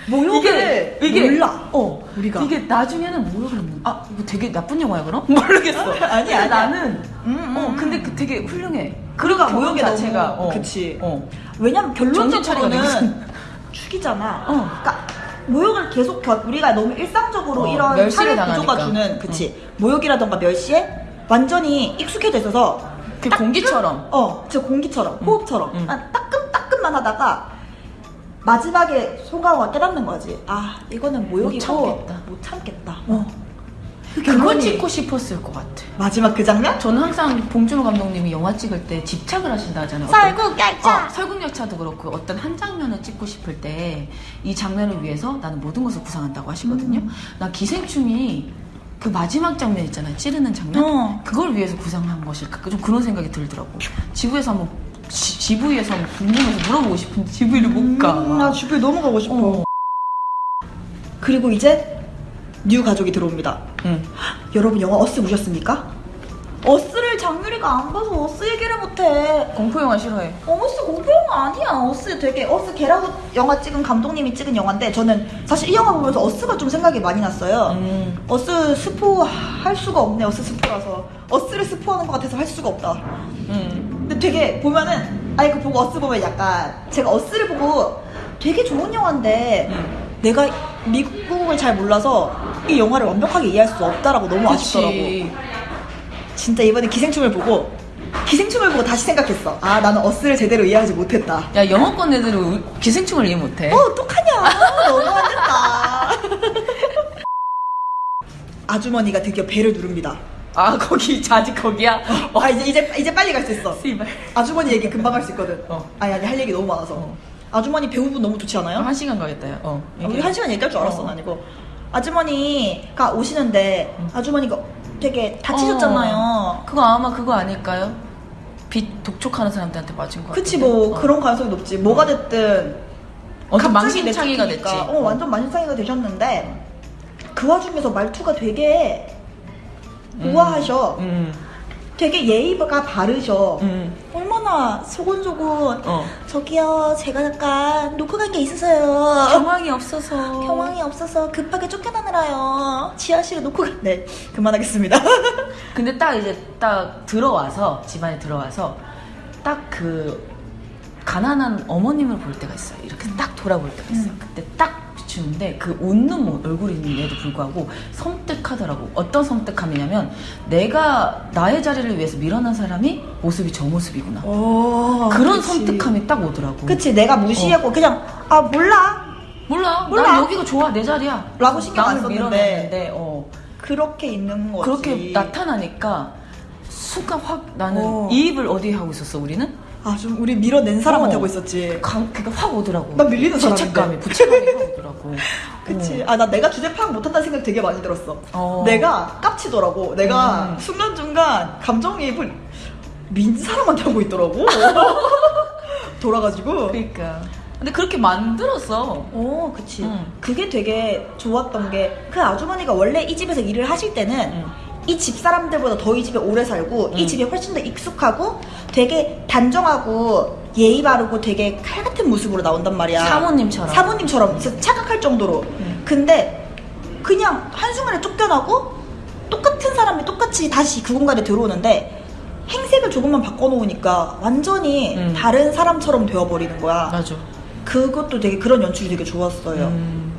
모욕을 몰라. 어, 우리가. 이게 나중에는 모욕을 입는. 아, 이거 되게 나쁜 영화야 그럼? 모르겠어. 아니야, 근데 아니야. 나는 음, 음, 어, 음. 근데 그 되게 훌륭해. 그러니까 모욕이 자체가 너무- 어, 그치. 어. 왜냐면 결론적으로는. 죽이잖아. 어. 그러니까 모욕을 계속 겨- 우리가 너무 일상적으로 어, 이런 사회 구조가. 주는 그치 모욕이라던가 멸시에 완전히 익숙해져 있어서 그 공기처럼. 어, 제 공기처럼 음. 호흡처럼 음. 한 따끔따끔만 하다가 마지막에 송강호가 깨닫는 거지. 아 이거는 모욕이고 못 참겠다. 못 참겠다. 어. 그 그걸 찍고 싶었을 것 같아. 마지막 그 장면? 저는 항상 봉준호 감독님이 영화 찍을 때 집착을 하신다 하잖아요. 설국 어, 설국열차도 그렇고 어떤 한 장면을 찍고 싶을 때 이 장면을 위해서 나는 모든 것을 구상한다고 하시거든요. 음. 나 기생충이 그 마지막 장면 있잖아요. 찌르는 장면. 어. 그걸 위해서 구상한 것일까? 좀 그런 생각이 들더라고. GV에서 한번 한번 궁금해서 물어보고 싶은데 GV를 못 가. 음, 나 GV 너무 가고 싶어. 어. 그리고 이제 new 가족이 들어옵니다. 응. 여러분 영화 어스 보셨습니까? 어스를 장유리가 안 봐서 어스 얘기를 못해. 공포 영화 싫어해. 어스 공포 영화 아니야. 어스 되게 어스 겟 아웃 영화 찍은 감독님이 찍은 영화인데 저는 사실 이 영화 보면서 어스가 좀 생각이 많이 났어요. 음. 어스 스포 할 수가 없네. 어스 스포라서 어스를 스포하는 것 같아서 할 수가 없다. 되게 보면은 아니 그 보고 어스 보면 약간 제가 어스를 보고 되게 좋은 영화인데 응. 내가 미국을 잘 몰라서 이 영화를 완벽하게 이해할 수 없다라고 너무 아쉽더라고. 그치. 진짜 이번에 기생충을 보고 기생충을 보고 다시 생각했어. 아 나는 어스를 제대로 이해하지 못했다. 야 영어권 애들은 우- 기생충을 이해 못해. 어 어떡하냐 너무 안 됐다. 아주머니가 드디어 배를 누릅니다. 아 거기 자지 거기야. 어. 아 이제 이제 이제 빨리 갈 수 있어. 씨발. 아주머니 얘기 금방 할 수 있거든. 어. 아니 아니 할 얘기 너무 많아서. 어. 아주머니 배우분 너무 좋지 않아요? 한 시간 가겠다. 야. 어. 아, 우리 한 시간 얘기할 줄 알았어, 어. 난 이거. 아주머니가 오시는데, 아주머니가 되게 다치셨잖아요. 어. 그거 아마 그거 아닐까요? 빛 독촉하는 사람들한테 맞은 거 그치? 뭐, 어. 그런 가능성이 높지. 뭐가 됐든. 완전 망신창이가. 됐지. 어, 완전 만신창이가 되셨는데, 그 와중에서 말투가 되게 음. 우아하셔. 음. 되게 예의가 바르셔. 음. 얼마나 소곤소곤. 어. 저기요, 제가 잠깐 놓고 간 게 있어서요. 경황이 없어서. 경황이 없어서 급하게 쫓겨나느라요. 지하실에 놓고 가. 네, 그만하겠습니다. 근데 딱 이제 딱 들어와서 집안에 들어와서 딱 그 가난한 어머님을 볼 때가 있어요. 이렇게 딱 돌아볼 때가 있어요. 음. 그때 딱 비추는데 그 웃는 모- 얼굴이 있는데도 불구하고 섬뜩하더라고. 어떤 섬뜩함이냐면 내가 나의 자리를 위해서 밀어난 사람이 모습이 저 모습이구나. 오, 그런 어, 그치. 섬뜩함이 딱 오더라고. 그치, 내가 무시하고 그냥 아 몰라. 몰라. 몰라. 난 여기가 좋아. 내 자리야. 라고 신경 안 썼는데. 어. 그렇게 있는 거지. 그렇게 나타나니까 순간 확 나는 어. 이입을 어디에 하고 있었어 우리는? 아, 좀 우리 밀어낸 사람한테 어. 하고 있었지. 강, 그게 확 오더라고. 난 밀리는 사람인데. 죄책감이, 부채감이 확 오더라고. 그치. 어. 아, 나 내가 주제 파악 못한다는 생각 되게 많이 들었어. 어. 내가 깝치더라고. 내가 음. 순간순간 감정이입을 민 사람한테 하고 있더라고. 돌아가지고. 그러니까. 근데 그렇게 만들었어. 어, 그치. 응. 그게 되게 좋았던 게, 그 아주머니가 원래 이 집에서 일을 하실 때는, 응. 이 집 사람들보다 더 이 집에 오래 살고, 이 응. 집에 훨씬 더 익숙하고, 되게 단정하고, 예의 바르고 되게 칼 같은 모습으로 나온단 말이야. 사모님처럼. 사모님처럼. 진짜 착각할 정도로. 응. 근데, 그냥 한순간에 쫓겨나고, 똑같은 사람이 똑같이 다시 그 공간에 들어오는데, 행색을 조금만 바꿔놓으니까 완전히 응. 다른 사람처럼 되어버리는 거야. 맞아. 그것도 되게 그런 연출이 되게 좋았어요. 음.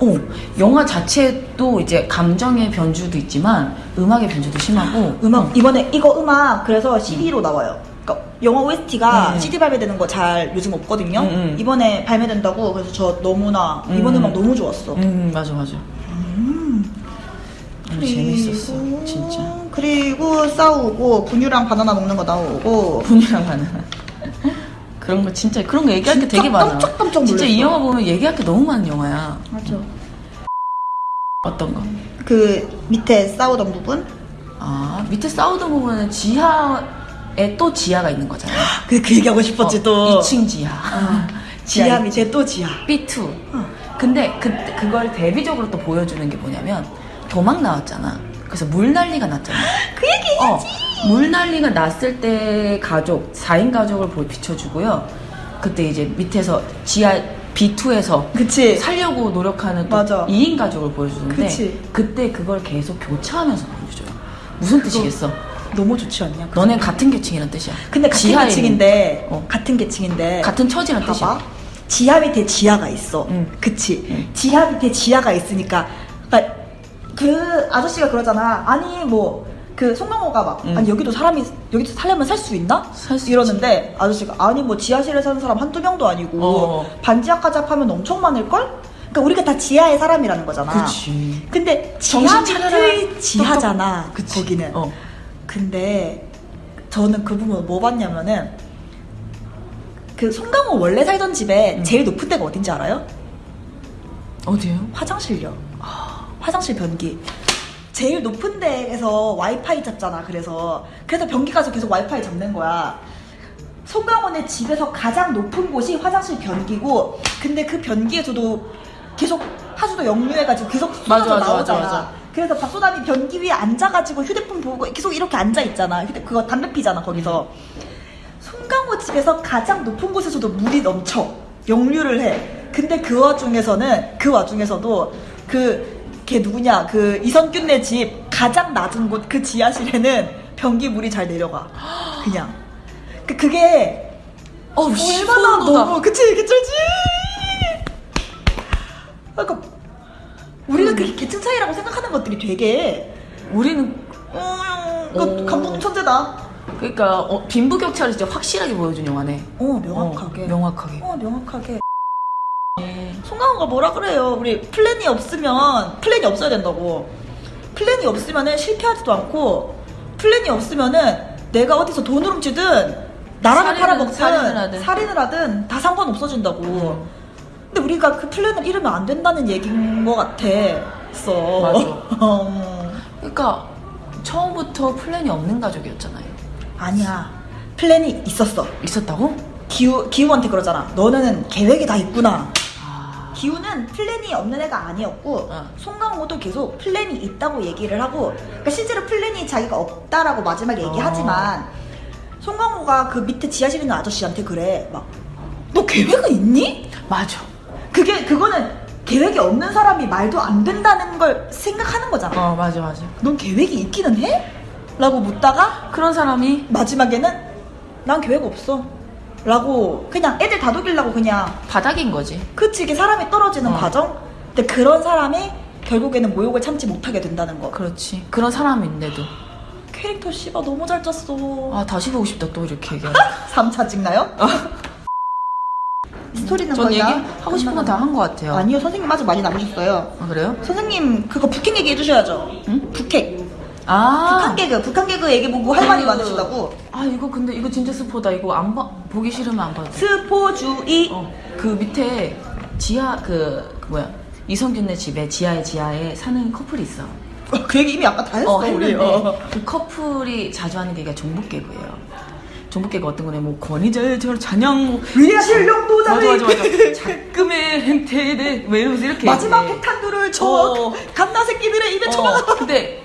어, 영화 자체도 이제 감정의 변주도 있지만 음악의 변주도 심하고 음악 어. 이번에 이거 음악 그래서 CD로 나와요. 그러니까 영화 OST가 음. CD 발매되는 거 잘 요즘 없거든요. 음, 음. 이번에 발매된다고 그래서 저 너무나 이번 음. 음악 너무 좋았어. 음 맞아 맞아. 너무 재밌었어 그리고- 진짜. 그리고 싸우고 분유랑 바나나 먹는 거 나오고 분이랑 바나나. 그런 거 진짜 그런 거 얘기할 게 되게 많아. 깜짝깜짝 진짜 이. 영화 보면 얘기할 게 너무 많은 영화야. 맞아. 어떤 거? 그 밑에 싸우던 부분 아 밑에 싸우던 부분은 지하에 또 지하가 있는 거잖아. 그, 그 얘기하고 싶었지 또 2층 지하. 지하 밑에 또 지하 B2. 근데 그, 그걸 대비적으로 또 보여주는 게 뭐냐면 도망 나왔잖아. 그래서 물 난리가 났잖아. 그 얘기 어, 물 난리가 났을 때 가족, 4인 가족을 보- 비춰주고요. 그때 이제 밑에서 지하 B2에서 그치 살려고 노력하는 또 맞아. 2인 가족을 보여주는데 그치. 그때 그걸 계속 교차하면서 보여줘요. 무슨 뜻이겠어? 너무 좋지 않냐 그 너넨 같은 계층이란 뜻이야. 근데 같은 지하에 계층인데 어. 같은 계층인데 같은 처지란 봐봐 뜻이야. 지하 밑에 지하가 있어 응. 그치 응. 지하 밑에 지하가 있으니까 그러니까 그 아저씨가 그러잖아 아니 뭐 그 송강호가 막 응. 아니 여기도 사람이 여기도 살려면 살 수 있나 살수 이러는데 아저씨가 아니 뭐 지하실에 사는 사람 한두 명도 아니고 어. 반지하까지 합하면 엄청 많을걸 그러니까 우리가 다 지하의 사람이라는 거잖아 그렇지. 근데 지하. 밑의 지하잖아 그치. 거기는 어. 근데 저는 그 부분 뭐 봤냐면은 그 송강호 원래 살던 집에 음. 제일 높은 데가 어딘지 알아요? 어디요? 화장실요. 화장실 변기. 제일 높은 데에서 와이파이 잡잖아. 그래서 그래서 변기 가서 계속 와이파이 잡는 거야. 송강호네 집에서 가장 높은 곳이 화장실 변기고 근데 그 변기에서도 계속 하수도 역류해가지고 계속 쏟아져 맞아, 나오잖아. 맞아, 맞아. 그래서 박소담이 변기 위에 앉아가지고 휴대폰 보고 계속 이렇게 앉아 있잖아. 휴대 그거 담배 피잖아 거기서. 송강호 집에서 가장 높은 곳에서도 물이 넘쳐 역류를 해. 근데 그 와중에서는 그 와중에서도 그 걔 누구냐 그 이선균네 집 가장 낮은 곳 그 지하실에는 변기 물이 잘 내려가. 그냥. 그 그게 어우, 씨, 얼마나 돋아. 너무 그치 개쩔지. 그러니까 우리가 그 계층 차이라고 생각하는 것들이 되게 우리는 어, 오. 그 감독님 천재다. 그러니까 어, 빈부격차를 진짜 확실하게 보여준 영화네. 어 명확하게. 어, 명확하게. 어 명확하게. 송강호가 뭐라 그래요? 우리 플랜이 없으면 플랜이 없어야 된다고. 플랜이 없으면은 실패하지도 않고 플랜이 없으면은 내가 어디서 돈을 훔치든 나라를 살인을- 팔아먹든 살인을 하든. 살인을 하든 다 상관 없어진다고. 근데 우리가 그 플랜을 잃으면 안 된다는 얘기인 것 같았어. 맞아. 어. 그러니까 처음부터 플랜이 없는 가족이었잖아요. 아니야. 플랜이 있었어. 있었다고? 기우 기우한테 그러잖아. 너는 계획이 다 있구나. 아, 기우는 플랜이 없는 애가 아니었고 어. 송강호도 계속 플랜이 있다고 얘기를 하고 그러니까 실제로 플랜이 자기가 없다라고 마지막에 어. 얘기하지만 송강호가 그 밑에 지하실에 있는 아저씨한테 그래 막 너 계획은 있니? 맞아. 그게 그거는 계획이 없는 사람이 말도 안 된다는 걸 생각하는 거잖아. 어, 맞아, 맞아. 넌 계획이 있기는 해? 라고 묻다가 그런 사람이 마지막에는 난 계획 없어. 라고 그냥 애들 다독이려고 그냥 바닥인 거지. 그치 이게 사람이 떨어지는 어. 과정? 근데 그런 사람이 결국에는 모욕을 참지 못하게 된다는 거 그렇지. 그런 사람인데도. 캐릭터 씨가 너무 잘 짰어 아, 다시 보고 싶다, 또 이렇게 얘기하면. 3차 찍나요? 스토리는 전 거의 다 얘기 하고 싶은 건 다 한 것 같아요. 아니요 선생님 아직 많이 남으셨어요 아, 그래요? 선생님 그거 북핵 얘기 해 주셔야죠 응? 북핵 아. 북한 개그 북한 개그 얘기 보고 할 말이 그- 많으시다고 아, 이거 근데 이거 진짜 스포다. 이거 안 봐, 보기 싫으면 안 봐도 돼. 스포주의 어, 그 밑에 지하, 그, 그 뭐야. 이성균네 집에 지하에 지하에 사는 커플이 있어. 어, 그 얘기 이미 아까 다 했어 어, 했는데 어. 그 커플이 자주 하는 얘기가 종북 개그예요. 종북개그 어떤 거냐, 뭐 권위자의 저뭐 위대한 실력도자를 맞아 맞아 맞아. 작금의 행태에 대해 왜 이러면서 이렇게 마지막. 핵탄두를 저 어. 갓나 새끼들의 입에 쳐박아 어, 근데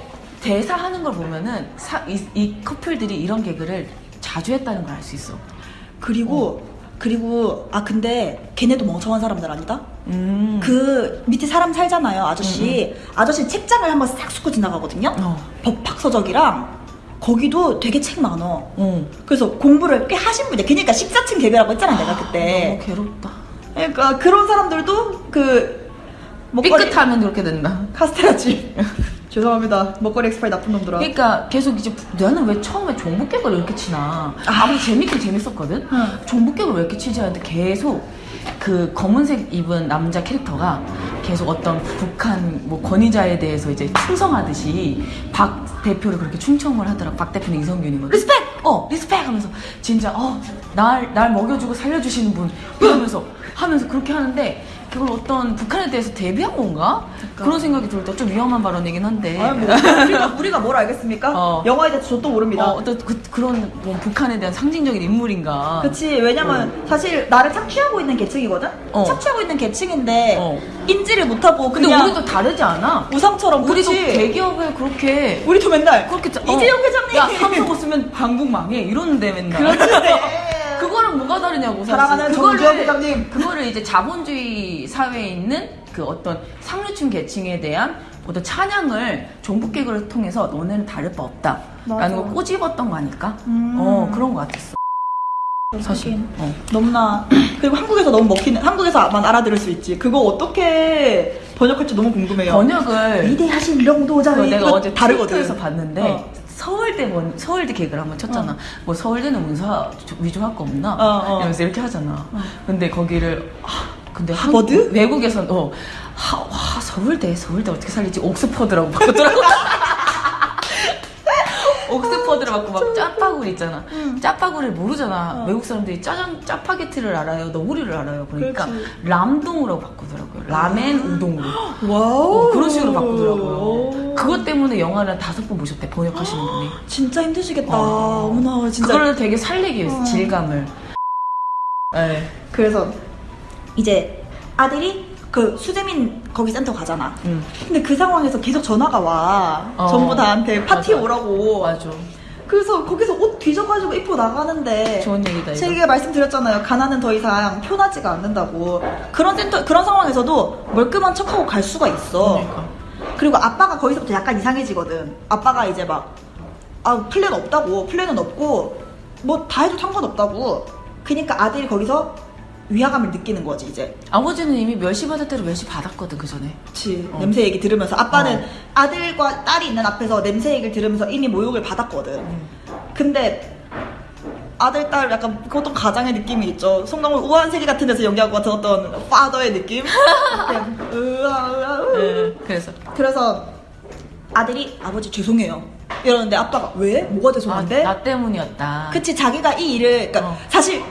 대사 하는 걸 보면은 사, 이, 이 커플들이 이런 개그를 자주 했다는 걸 알 수 있어. 그리고 그리고 아 근데 걔네도 멍청한 사람들 아니다? 음. 그 밑에 사람 살잖아요 아저씨 아저씨 책장을 한번 싹 훑고 지나가거든요 어. 법학서적이랑 거기도 되게 책 많어 어. 그래서 공부를 꽤 하신 분이야 그러니까 식사층 개그라고 했잖아 내가 그때 너무 괴롭다. 그러니까 그런 사람들도 그 먹거리 삐끗하면 그렇게 된다. 카스테라지. 죄송합니다. 먹거리 엑스파일 나쁜 놈들아. 그러니까 계속 이제 나는 왜 처음에 종북객을 왜 이렇게 치나? 아 무리 재밌긴 재밌었거든? 응. 종북객을 왜 이렇게 치지? 하는데 계속 그 검은색 입은 남자 캐릭터가 계속 어떤 북한 뭐 권위자에 대해서 이제 충성하듯이 박 대표를 그렇게 충성을 하더라고 박 대표는 이선균이거든. respect! 어 respect! 하면서 진짜 어 날 날 먹여주고 살려주시는 분 이러면서 하면서 그렇게 하는데 그걸 어떤 북한에 대해서 대비한 건가 그런 생각이 들 때 좀 위험한 발언이긴 한데 아유, 뭐, 우리가, 우리가 뭘 알겠습니까? 어. 영화에 대해서 저도 모릅니다. 어, 어떤 그, 그런 뭐 북한에 대한 상징적인 인물인가. 그치 왜냐면 사실 나를 착취하고 있는 계층이거든? 어. 착취하고 있는 계층인데 어. 인지를 못하고 근데 우리도 다르지 않아. 우상처럼 우리도 그치? 대기업에 그렇게 우리도 맨날 그렇게 짜- 이재용 회장님 야 삼성 쓰면 방북 망해 이러는데 맨날. 그렇지 그거랑 뭐가 다르냐고 사실. 그거를- 회장님. 그거를 이제 자본주의 사회에 있는 그 어떤 상류층 계층에 대한 어떤 찬양을 종북개그를 통해서 너네는 다를 바 없다. 라는. 걸 꼬집었던 거 아닐까? 음. 어 그런 거 같았어. 사실. 어. 너무나 그리고 한국에서 너무 먹히는 한국에서만 알아들을 수 있지 그거 어떻게 번역할지 너무 궁금해요 번역을 위대하신 그거 명도자의 내가 어제 다르거든 트위터에서 봤는데 어. 서울대 원, 서울대 개그를 한번 쳤잖아. 어. 뭐 서울대는 문사 위조할 거 없나? 어, 어. 이러면서 이렇게 하잖아. 근데 거기를 아, 근데 하버드? 한국- 외국에선 어 하, 와 서울대 서울대 어떻게 살리지? 옥스퍼드라고 바꿨더라고. 옥스퍼드를 받고 막 짜파구리 있잖아. 응. 짜파구리를 모르잖아. 어. 외국 사람들이 짜장 짜파게티를 알아요. 너구리를 알아요. 그러니까 그렇지. ram-don으로 바꾸더라고요. 라멘 우동으로. wow 어, 그런 식으로 바꾸더라고요. 그것 때문에 영화를 다섯 번 보셨대 번역하시는 분이. 진짜 힘드시겠다 어. 어머나 진짜 그거를 되게 살리기 위해서 어. 질감을. 네. 그래서 이제 아들이 그 수재민 거기 센터 가잖아 응. 근데 그 상황에서 계속 전화가 와 어. 전부 다한테 파티 맞아. 오라고 맞아. 그래서 거기서 옷 뒤져가지고 입고 나가는데 좋은 얘기다 이거. 제가 말씀드렸잖아요. 가나는 더 이상 표나지가 않는다고. 그런 센터 그런 상황에서도 멀끔한 척하고 갈 수가 있어. 그러니까. 그리고 아빠가 거기서부터 약간 이상해지거든. 아빠가 이제 막 아, 플랜 없다고. 플랜은 없고 뭐 다 해도 상관없다고. 그러니까 아들이 거기서 위화감을 느끼는 거지 이제. 아버지는 이미 멸시 받을 대로 멸시 받았거든 그 전에. 그치. 어. 냄새 얘기 들으면서 아빠는 어. 아들과 딸이 있는 앞에서 냄새 얘기를 들으면서 이미 모욕을 받았거든. 음. 근데 아들 딸 약간 그것도 가장의 느낌이 있죠. 송강호 우아한 세계 같은 데서 연기하고 같은 어떤 father의 느낌. 으아 으아 으. 네. 그래서 그래서 아들이 아버지 죄송해요. 이러는데 아빠가 왜? 뭐가 아, 죄송한데? 나 때문이었다. 그치 자기가 이 일을 그러니까 어. 사실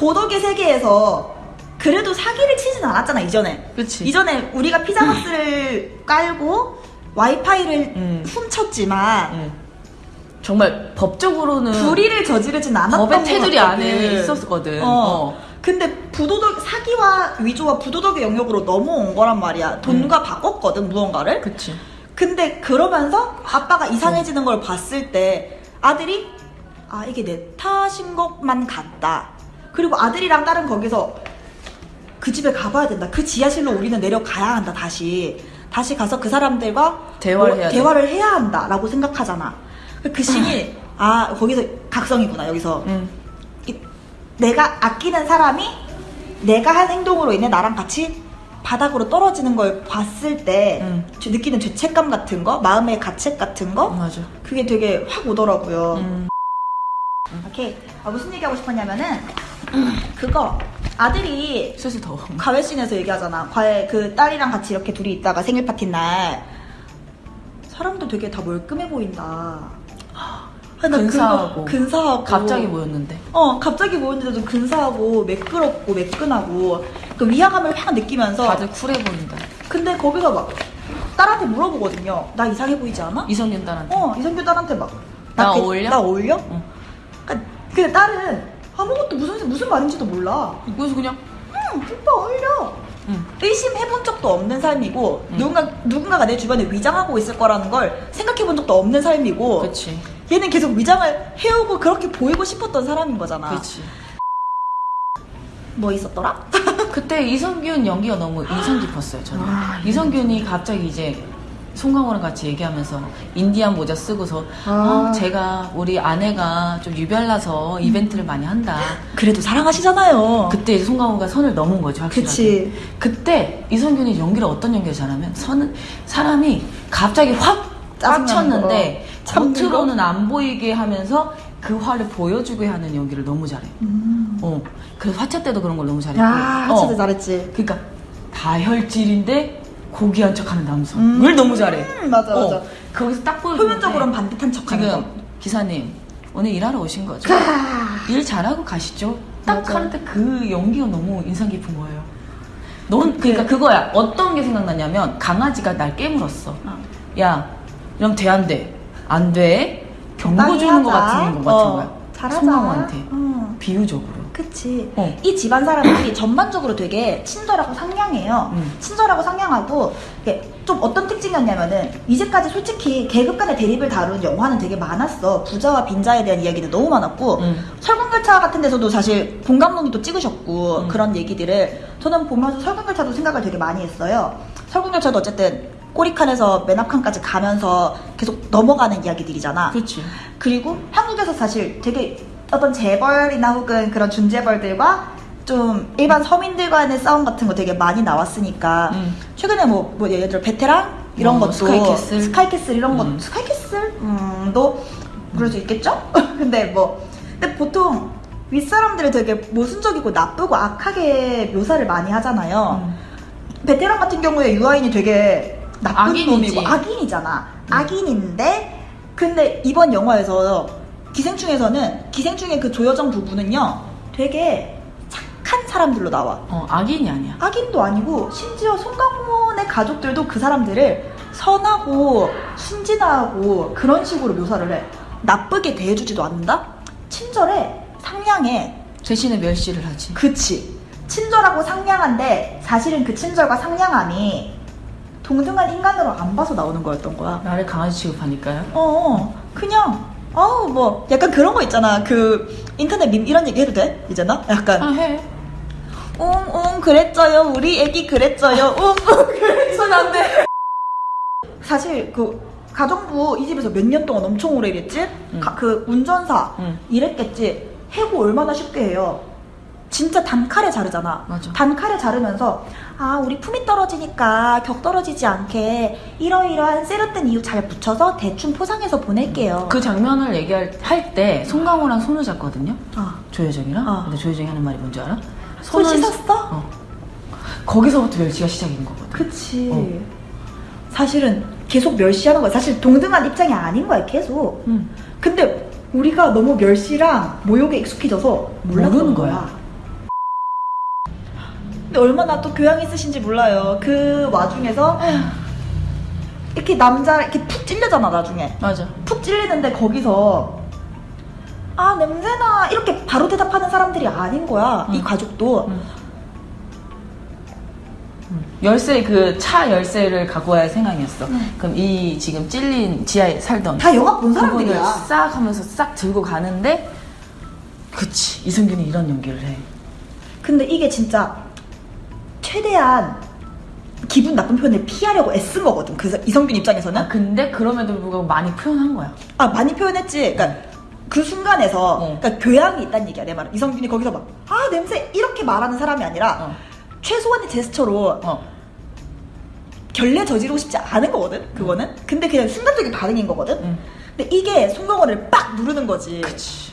도덕의 세계에서 그래도 사기를 치진 않았잖아 이전에. 그치. 이전에 우리가 피자박스를 깔고 와이파이를 음. 훔쳤지만 응. 정말 법적으로는 불의를 저지르진 않았던 법의 것 테두리. 안에 있었거든. 어. 어. 근데 부도덕 사기와 위조와 부도덕의 영역으로 넘어온 거란 말이야. 돈과 바꿨거든 무언가를. 음. 그치. 근데 그러면서 아빠가 이상해지는 걸 봤을 때 아들이 아 이게 내 탓인 것만 같다. 그리고 아들이랑 딸은 거기서 그 집에 가봐야 된다. 그 지하실로 우리는 내려가야 한다. 다시 다시 가서 그 사람들과 대화를 뭐 해야 돼. 대화를 해야 한다라고 생각하잖아. 그 신이 아 거기서 각성이구나 여기서 응. 이- 내가 아끼는 사람이 내가 한 행동으로 인해 나랑 같이 바닥으로 떨어지는 걸 봤을 때 음. 저 느끼는 죄책감 같은 거, 마음의 가책 같은 거, 맞아. 그게 되게 확 오더라고요. 음. 오케이. 아, 무슨 얘기하고 싶었냐면은 그거 아들이 슬슬 더워. 과외씬에서 얘기하잖아. 과외 그 딸이랑 같이 이렇게 둘이 있다가 생일 파티 날 사람도 되게 다 멀끔해 보인다. 아, 나 근사하고. 근사하고 갑자기 모였는데. 어 갑자기 모였는데도 근사하고 매끄럽고 매끈하고 그 위화감을 확 느끼면서 다들 쿨해 보인다. 근데 거기서 막 딸한테 물어보거든요 나 이상해 보이지 않아? 이성균 딸한테. 어 이성규 딸한테 막나 걔- 어울려? 나 어울려? 응. 그러니까 근데 딸은 아무것도 무슨 무슨 말인지도 몰라 그래서 그냥 응 오빠 어울려 응. 의심해본 적도 없는 삶이고 응. 누군가 누군가가 내 주변에 위장하고 있을 거라는 걸 생각해본 적도 없는 삶이고 그치. 얘는 계속 위장을 해오고 그렇게 보이고 싶었던 사람인 거잖아 그치. 뭐 있었더라? 그때 이성균 연기가 너무 인상 깊었어요, 저는. 아, 이성균이 갑자기 이제 송강호랑 같이 얘기하면서 인디안 모자 쓰고서 아. 아, 제가 우리 아내가 좀 유별나서 이벤트를 많이 한다. 그래도 사랑하시잖아요. 그때 이제 송강호가 선을 넘은 거죠, 확실하게. 그치. 그때 이성균이 연기를 어떤 연기를 잘하면 선 사람이 갑자기 확 빡쳤는데 겉으로는 안 보이게 하면서 그 화를 보여주게 하는 연기를 너무 잘해. 음. 어. 그래서 화차 때도 그런 걸 너무 잘했고. 야, 어. 진짜 잘했지. 그러니까 다혈질인데 고귀한 척하는 남성을 음. 너무 잘해. 음, 맞아, 어. 맞아. 거기서 딱 보여주는데 표면적으로는 반듯한 척하는 거. 지금 기사님 오늘 일하러 오신 거죠? 일 잘하고 가시죠. 딱 맞아. 하는데 그 연기가 너무 인상 깊은 거예요. 넌 그러니까 그거야. 어떤 게 생각나냐면 강아지가 날 깨물었어. 어. 야, 이러면 돼 안 돼? 안 돼. 경고 주는 것 하자. 같은 거 같은 어, 거야. 잘하자. 송강호한테 어. 비유적으로. 그치. 어. 이 집안 사람들이 전반적으로 되게 친절하고 상냥해요. 음. 친절하고 상냥하고 좀 어떤 특징이었냐면은 이제까지 솔직히 계급 간의 대립을 다룬 영화는 되게 많았어. 부자와 빈자에 대한 이야기도 너무 많았고 음. 설국열차 같은 데서도 사실 본 감독님도 찍으셨고 음. 그런 얘기들을 저는 보면서 설국열차도 생각을 되게 많이 했어요. 설국열차도 어쨌든 꼬리칸에서 맨 앞칸까지 가면서 계속 넘어가는 이야기들이잖아. 그렇지. 그리고 한국에서 사실 되게 어떤 재벌이나 혹은 그런 준재벌들과 좀 일반 서민들과의 싸움 같은 거 되게 많이 나왔으니까 음. 최근에 뭐, 뭐 예를 들어 베테랑 이런 뭐 것도 스카이캐슬. 스카이캐슬 이런 것 음. 스카이캐슬 음도 그럴 수 있겠죠? 근데 뭐 근데 보통 윗사람들을 되게 모순적이고 나쁘고 악하게 묘사를 많이 하잖아요. 음. 베테랑 같은 경우에 유아인이 되게 나쁜 악인이지. 놈이고 악인이잖아. 음. 악인인데 근데 이번 영화에서 기생충에서는 기생충의 그 조여정 부부는요 되게 착한 사람들로 나와. 어, 악인이 아니야. 악인도 아니고 심지어 송강호의 가족들도 그 사람들을 선하고 순진하고 그런 식으로 묘사를 해. 나쁘게 대해주지도 않는다? 친절해, 상냥해, 대신에 멸시를 하지. 그치. 친절하고 상냥한데 사실은 그 친절과 상냥함이 동등한 인간으로 안 봐서 나오는 거였던 거야. 나를 강아지 취급하니까요. 어, 어, 그냥, 아우, 뭐, 약간 그런 거 있잖아. 그, 인터넷 밈 이런 얘기 해도 돼? 이제나? 약간, 아, 해. 웅웅, 그랬죠요. 우리 애기 그랬죠요. 웅웅, 그랬죠요. 안 돼. 사실, 그, 가정부 이 집에서 몇 년 동안 엄청 오래 일했지? 응. 가- 그, 운전사 응. 일했겠지? 해고 얼마나 쉽게 해요. 진짜 단칼에 자르잖아. 맞아. 단칼에 자르면서 아 우리 품이 떨어지니까 격 떨어지지 않게 이러이러한 세련된 이유 잘 붙여서 대충 포장해서 보낼게요. 그 장면을 얘기할 할 때 송강호랑 손을 잡거든요. 아, 조효정이랑. 어. 근데 조효정이 하는 말이 뭔지 알아? 손 씻었어? 어. 거기서부터 멸치가 시작인 거거든. 그치. 어. 사실은 계속 멸시하는 거야. 사실 동등한 입장이 아닌 거야 계속. 응. 근데 우리가 너무 멸시랑 모욕에 익숙해져서 몰랐던 모르는 거야. 거야. 근데 얼마나 또 교양 있으신지 몰라요. 그 와중에서 이렇게 남자 이렇게 푹 찔려잖아 나중에. 맞아. 푹 찔리는데 거기서 아 냄새나 이렇게 바로 대답하는 사람들이 아닌 거야. 이 응. 가족도. 응. 열쇠 그 차 열쇠를 갖고 와야 생각이었어. 응. 그럼 이 지금 찔린 지하에 살던 다 영화 본 사람들이야. 싹 하면서 싹 들고 가는데 그치 이승균이 이런 연기를 해. 근데 이게 진짜 최대한 기분 나쁜 표현을 피하려고 애쓴 거거든. 그 이성균 입장에서는 아 근데 그럼에도 불구하고 많이 표현한 거야. 아 많이 표현했지. 그러니까 그 순간에서 어. 그러니까 교양이 있다는 얘기야 내 말은. 이성균이 거기서 막 아 냄새 이렇게 말하는 사람이 아니라 어. 최소한의 제스처로 어. 결례 저지르고 싶지 않은 거거든. 그거는. 근데 그냥 순간적인 반응인 거거든. 응. 근데 이게 송강호를 빡 누르는 거지. 그치.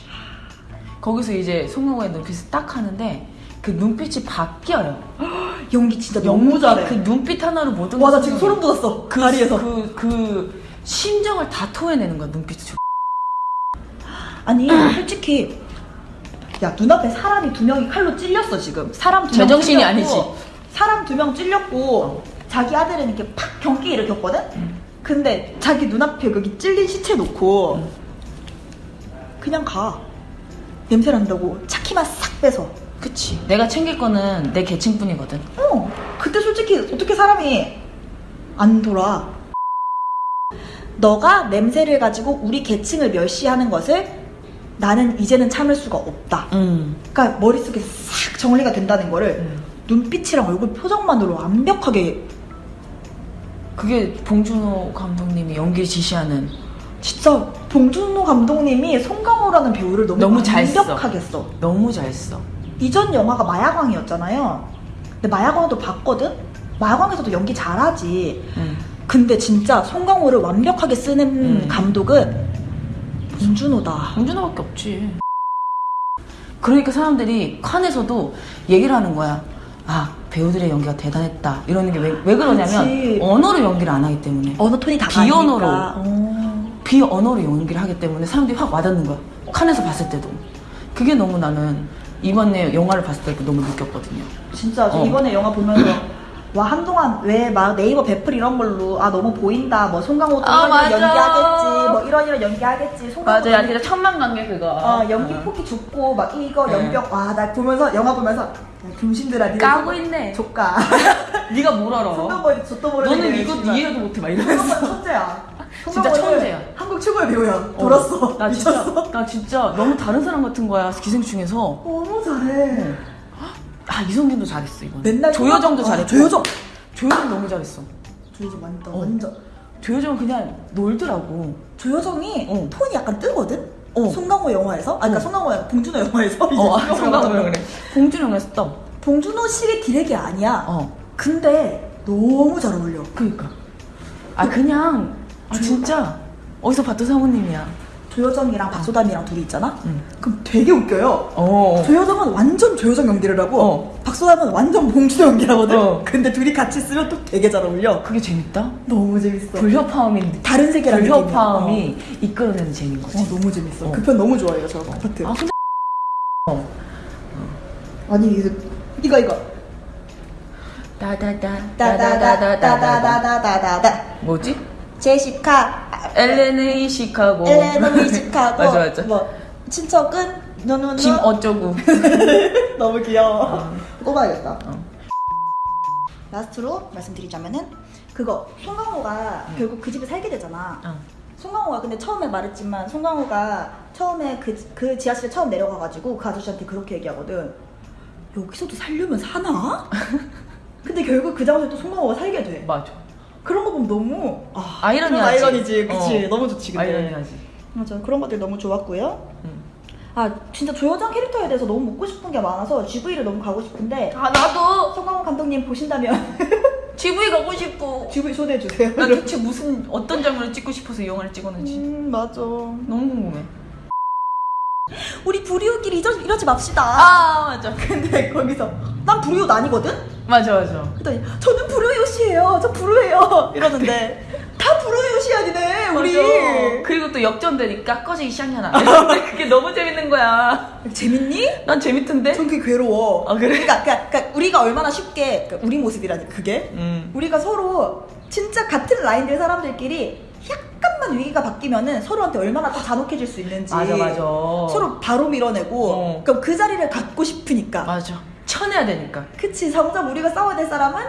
거기서 이제 송영호의 눈빛을 딱 하는데 그 눈빛이 바뀌어요. 연기 진짜 너무 잘해. 그 눈빛 하나로 모든 와 나 지금 소름 돋았어. 그 다리에서. 그, 그 심정을 다 토해내는 거야 눈빛을. 아니 솔직히 야 눈앞에 사람이 두 명이 칼로 찔렸어 지금. 사람 두 명 제정신이 아니지. 사람 두 명 찔렸고 자기 아들은 이렇게 팍 경기 일으켰거든. 근데 자기 눈앞에 거기 찔린 시체 놓고 음. 그냥 가. 냄새 난다고 차키만 싹 빼서. 그치. 내가 챙길 거는 내 계층뿐이거든. 어, 그때 솔직히 어떻게 사람이 안 돌아? 너가 냄새를 가지고 우리 계층을 멸시하는 것을 나는 이제는 참을 수가 없다. 음. 그러니까 머릿속에 싹 정리가 된다는 거를 음. 눈빛이랑 얼굴 표정만으로 완벽하게 그게 봉준호 감독님이 연기 지시하는 진짜 봉준호 감독님이 송강호라는 배우를 너무, 너무 잘 써. 완벽하게 써. 너무 잘 써. 이전 영화가 마야광이었잖아요. 근데 마야광도 봤거든? 마야광에서도 연기 잘하지. 응. 근데 진짜 송강호를 완벽하게 쓰는 음. 감독은 봉준호다. 봉준호밖에 없지. 그러니까 사람들이 칸에서도 얘기를 하는 거야. 아 배우들의 연기가 대단했다. 이러는 게 왜 왜 그러냐면 그치. 언어로 연기를 안 하기 때문에 언어 톤이 다 비언어로. 어. 비언어로 연기를 하기 때문에 사람들이 확 와닿는 거야. 칸에서 봤을 때도. 그게 너무 나는 이번에 영화를 봤을 때 너무 느꼈거든요. 진짜 저 어. 이번에 영화 보면서 와 한동안 왜 막 네이버 배플 이런 걸로 아 너무 보인다 뭐 송강호도 아, 이런 맞아. 이런 연기하겠지 뭐 이런 이런 연기하겠지 송강호 연기- 진짜 천만 관계 그거. 어, 연기 폭이 좁고 막 이거 네. 연병 와 나 보면서 영화 보면서 야, 병신들아 니네 까고 송- 있네. 조까 네가 뭘 알아? 송강호 젖도 모르는 너는 게 이거. 이해도 못해 막 이러면서. 송강호 천재야 진짜 천재야. 한국 최고의 배우야 돌았어 나 진짜 미쳤어 나 진짜 너무 다른 사람 같은 거야 기생충에서. 너무 잘해 아 이성균도 잘했어 이번. 맨날 조여정도 아, 잘했고. 조여정 조여정 너무 잘했어. 조여정 완전 어. 완전 조여정은 그냥 놀더라고. 조여정이 어. 톤이 약간 뜨거든? 어. 송강호 영화에서? 아, 그러니까 어. 송강호, 봉준호 영화에서? 어, 아, 송강호 성강호 영화에서. 그래. 봉준호가 떠. 봉준호 식의 디렉이 아니야. 어. 근데 너무 잘 어울려. 그니까. 아 그냥 아 진짜 어디서 봤던 사모님이야. 조여정이랑 박소담이랑 둘이 있잖아? 응. 그럼 되게 웃겨요. 어. 조여정은 완전 조여정 연기를 하고 어. 박소담은 완전 봉준호 연기를 하거든? 어. 근데 둘이 같이 쓰면 또 되게 잘 어울려. 그게 재밌다. 너무 재밌어. 불협화음이 다른 세계라는 불협화음이 이끌어내는 재미인 거지. 어, 너무 재밌어. 어. 그 편 너무 좋아해요, 저 파트. 아 근데 어. 아니, 이거, 이거, 이거. 다다다 따다다다다다다다다다. 뭐지? 제시카, 엘레는 시카고. 엘레노 시카고. 맞아 맞아. 뭐, 친척은, 너너너. 김 어쩌고. 너무 귀여워. 꼽아야겠다. 어. 라스트로 말씀드리자면은, 그거, 송강호가 응. 결국 그 집에 살게 되잖아. 어. 송강호가 근데 처음에 말했지만, 송강호가 처음에 그, 그 지하실에 처음 내려가가지고 그 아저씨한테 그렇게 얘기하거든. 여기서도 살려면 사나? 근데 결국 그 장소에 또 송강호가 살게 돼. 맞아. 그런 거 보면 너무 아, 아이러니하지. 그런 아이러니지, 그치? 어. 너무 좋지, 근데. 아이러니하지. 맞아, 그런 것들 너무 좋았고요. 응. 아, 진짜 조여정 캐릭터에 대해서 너무 묻고 싶은 게 많아서 GV를 너무 가고 싶은데 아 나도 송강호 감독님 보신다면 GV 가고 싶어. GV 초대해 주세요. 나 대체 무슨 어떤 장면을 찍고 싶어서 이 영화를 찍었는지 음, 맞아. 너무 궁금해. 우리 불이웃끼리 이러, 이러지 맙시다. 아 맞아. 근데 거기서 난 불이웃 아니거든? 맞아 맞아. 그랬더니 저는 불이웃이에요. 저 불우예요. 이러는데 다 불이웃이 아니네, 우리. 맞아. 그리고 또 역전되니까 꺼지기 시작하나. 근데 그게 너무 재밌는 거야. 재밌니? 난 재밌던데. 전 그게 괴로워. 아, 그래? 그러니까, 그러니까, 그러니까 우리가 얼마나 쉽게 그러니까 우리 모습이라니 그게 음. 우리가 서로 진짜 같은 라인들 사람들끼리 약간만 위기가 바뀌면은 서로한테 얼마나 또 잔혹해질 수 있는지 맞아 맞아. 서로 바로 밀어내고 어. 그럼 그 자리를 갖고 싶으니까 맞아. 쳐내야 되니까. 그치 정작 우리가 싸워야 될 사람은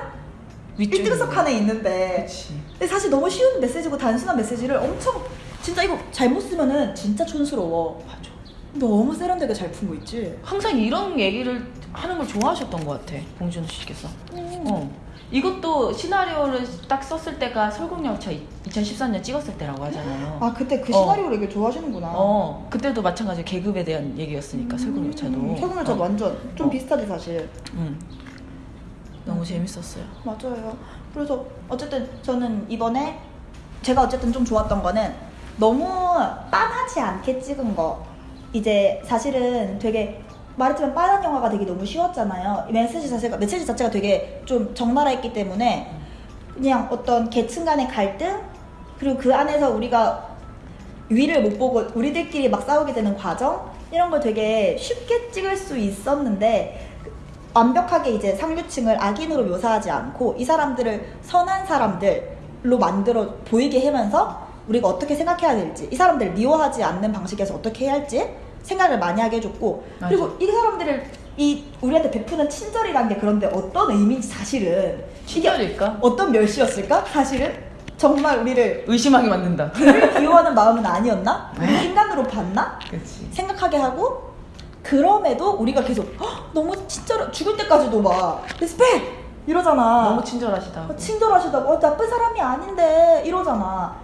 위쪽에 1등석 칸에 있는데 그치. 근데 사실 너무 쉬운 메시지고 단순한 메시지를 엄청 진짜 이거 잘못 쓰면은 진짜 촌스러워 맞아. 너무 세련되게 잘푼거 있지 항상 이런 얘기를 하는 걸 좋아하셨던 것 같아. 봉준호 씨께서. 어. 이것도 시나리오를 딱 썼을 때가 설국열차 2014년 찍었을 때라고 하잖아요. 아 그때 그 어. 시나리오를 이게 좋아하시는구나 어, 그때도 마찬가지로 계급에 대한 얘기였으니까 설국열차도. 최근에 저 어. 완전 좀 어. 비슷하지 사실 음. 너무 재밌었어요. 맞아요 그래서 어쨌든 저는 이번에 제가 어쨌든 좀 좋았던 거는 너무 빤하지 않게 찍은 거 이제 사실은 되게 말했지만 빤한 영화가 되게 너무 쉬웠잖아요. 이 메시지 자체가 메시지 자체가 되게 좀 적나라했기 때문에 그냥 어떤 계층 간의 갈등 그리고 그 안에서 우리가 위를 못 보고 우리들끼리 막 싸우게 되는 과정 이런 걸 되게 쉽게 찍을 수 있었는데 완벽하게 이제 상류층을 악인으로 묘사하지 않고 이 사람들을 선한 사람들로 만들어 보이게 하면서 우리가 어떻게 생각해야 될지 이 사람들을 미워하지 않는 방식에서 어떻게 해야 할지 생각을 많이 하게 해줬고 맞아. 그리고 이 사람들을 이 우리한테 베푸는 친절이란 게 그런데 어떤 의미인지 사실은 친절일까? 어떤 멸시였을까? 사실은 정말 우리를 의심하게 만든다. 우리를 비호하는 마음은 아니었나? 우리 인간으로 봤나? 그치. 생각하게 하고 그럼에도 우리가 계속 "헉, 너무 친절 죽을 때까지도 막 respect 이러잖아. 너무 친절하시다. 어, 친절하시다고 어, 나쁜 사람이 아닌데 이러잖아.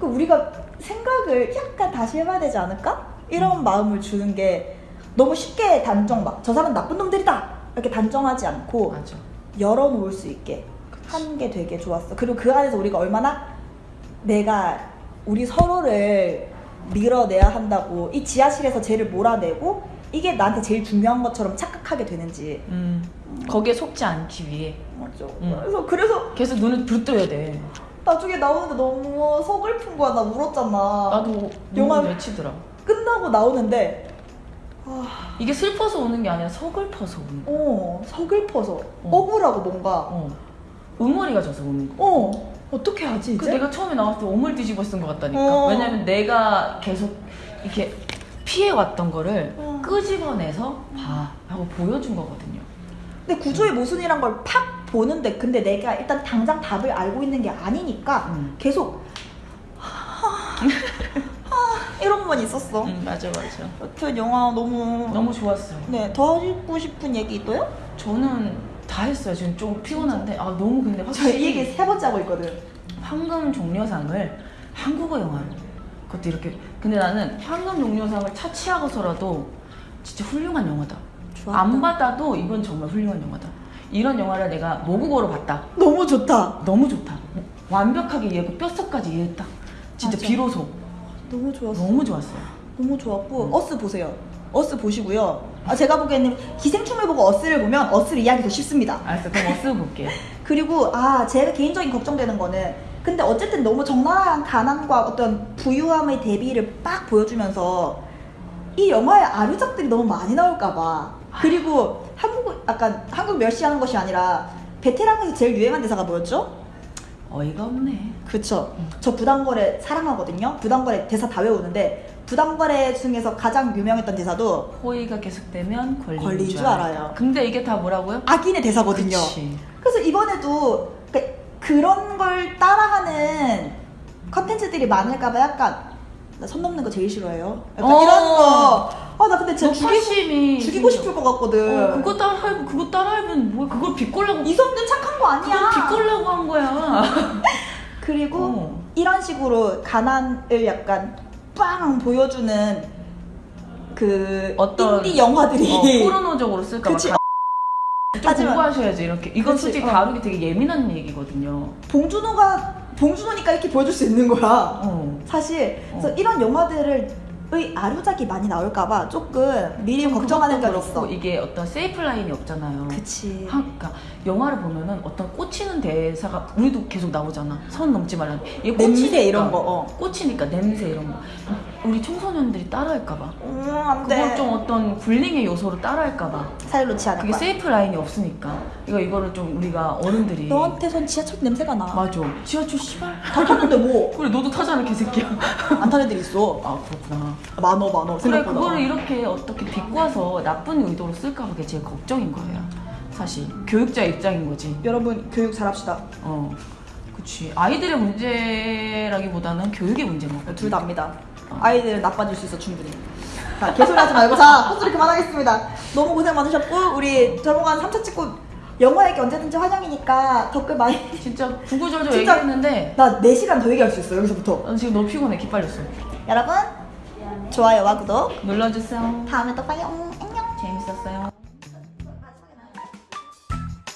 그 우리가 생각을 약간 다시 해봐야 되지 않을까? 이런 마음을 주는 게 너무 쉽게 단정 막 저 사람 나쁜 놈들이다 이렇게 단정하지 않고 맞아. 열어놓을 수 있게 한 게 되게 좋았어. 그리고 그 안에서 우리가 얼마나 내가 우리 서로를 밀어내야 한다고 이 지하실에서 쟤를 몰아내고 이게 나한테 제일 중요한 것처럼 착각하게 되는지 음. 거기에 속지 않기 위해 맞죠. 음. 그래서 그래서 계속 눈을 붙들어야 돼. 나중에 나오는데 너무 서글픈 거야. 나 울었잖아. 나도 영화- 영화 맺히더라. 끝나고 나오는데 아, 이게 슬퍼서 우는 게 아니라 서글퍼서 우는 거. 어 서글퍼서 억울하고 뭔가 어. 응어리가 져서 우는 거. 어 어떻게 하지 그 이제? 내가 처음에 나왔을 때 오물 뒤집어 쓴 것 같다니까. 어. 왜냐면 내가 계속 이렇게 피해왔던 거를 어. 끄집어내서 봐 하고 보여준 거거든요. 근데 구조의 모순이란 걸 팍 보는데 근데 내가 일단 당장 답을 알고 있는 게 아니니까 음. 계속 이런 건 있었어. 응 맞아 맞아. 여튼 영화 너무 너무 좋았어요. 네더 하고 싶은 얘기 있어요? 저는 다 했어요. 지금 좀 피곤한데 아 너무 근데 저 확실히 이 얘기 세 번째 하고 있거든. 황금 종려상을 한국어 영화로 그것도 이렇게 근데 나는 황금 종려상을 차치하고서라도 진짜 훌륭한 영화다. 좋았다. 안 받아도 이건 정말 훌륭한 영화다. 이런 영화를 내가 모국어로 봤다. 너무 좋다. 너무 좋다. 완벽하게 이해했고 뼛속까지 이해했다. 진짜 맞아. 비로소 너무 좋았어. 너무 좋았어요. 너무 좋았고 음. 어스 보세요. 어스 보시고요. 아, 제가 보기에는 기생충을 보고 어스를 보면 어스를 이해하기 더 쉽습니다. 알았어. 그럼 어스 볼게요. 그리고 아 제가 개인적인 걱정되는 거는 근데 어쨌든 너무 적나라한 가난과 어떤 부유함의 대비를 빡 보여주면서 이 영화의 아류작들이 너무 많이 나올까봐 그리고 한국 약간 한국 멸시하는 것이 아니라 베테랑에서 제일 유행한 대사가 뭐였죠? 어이가 없네. 그쵸. 저 부당거래 사랑하거든요. 부당거래 대사 다 외우는데 부당거래 중에서 가장 유명했던 대사도 호의가 계속되면 걸린 줄 알아요. 근데 이게 다 뭐라고요? 악인의 대사거든요. 그치. 그래서 이번에도 그- 그런 걸 따라하는 컨텐츠들이 많을까봐 약간 나 선 넘는 거 제일 싫어해요. 약간 어. 이런 거. 아 나 근데 진짜 욕심이 죽이고 싶을 것 같거든. 어, 그거 따라하면 그거 따라하면 뭐 그걸 비꼴라고 이선균 착한 거 아니야. 그걸 비꼴라고 한 거야. 그리고 어. 이런 식으로 가난을 약간 빵 보여주는 그 어떤- 인디 영화들이 어, 포르노적으로 쓸까 봐. 좀 하지만- 공부하셔야지 이렇게. 이건 솔직히 어. 다루기 되게 예민한 얘기거든요. 봉준호가 봉준호니까 이렇게 보여줄 수 있는 거야. 어. 사실 그래서 어. 이런 영화들을 의 아류작이 많이 나올까봐 조금 미리 좀 걱정하는 그렇고 있어. 이게 어떤 safe line이 없잖아요. 그치. 한, 그러니까 영화를 보면은 어떤 꽂히는 대사가 우리도 계속 나오잖아. 선 넘지 말라는. 이게 냄새 이런 거, 어. 꽂히니까 냄새 이런 거. 우리 청소년들이 따라할까봐. 음, 안 그걸 돼. 좀 어떤 불링의 요소로 따라할까봐. 살 놓지 않을 그게 거야. 세이프 라인이 없으니까. 이거 이거를 좀 우리가 어른들이. 너한테선 지하철 냄새가 나. 맞아. 지하철 씨발. 다 탔는데 뭐. 그래 너도 타잖아 개새끼야. 안 타는 애들 있어. 아 그렇구나. 많어, 많어. 그래 생각보다. 그거를 이렇게 어떻게 비꼬아서 나쁜 의도로 쓸까 그게 제일 걱정인 거예요. 사실 교육자 입장인 거지. 여러분, 교육 잘합시다. 어, 그치. 아이들의 문제라기보다는 교육의 문제인 거거든. 둘다 압니다. 아이들은 나빠질 수 있어, 충분히. 자, 개소리 하지 말고. 자, 헛소리 그만하겠습니다. 너무 고생 많으셨고, 우리 저번간 3차 찍고 영화 얘기 언제든지 환영이니까 댓글 많이. 진짜 구구절절 진짜- 얘기했는데 나 4시간 더 얘기할 수 있어, 여기서부터. 난 지금 너무 피곤해. 기빨렸어. 여러분, 좋아요와 구독. 눌러주세요. 다음에 또 봐요. 안녕. 재밌었어요.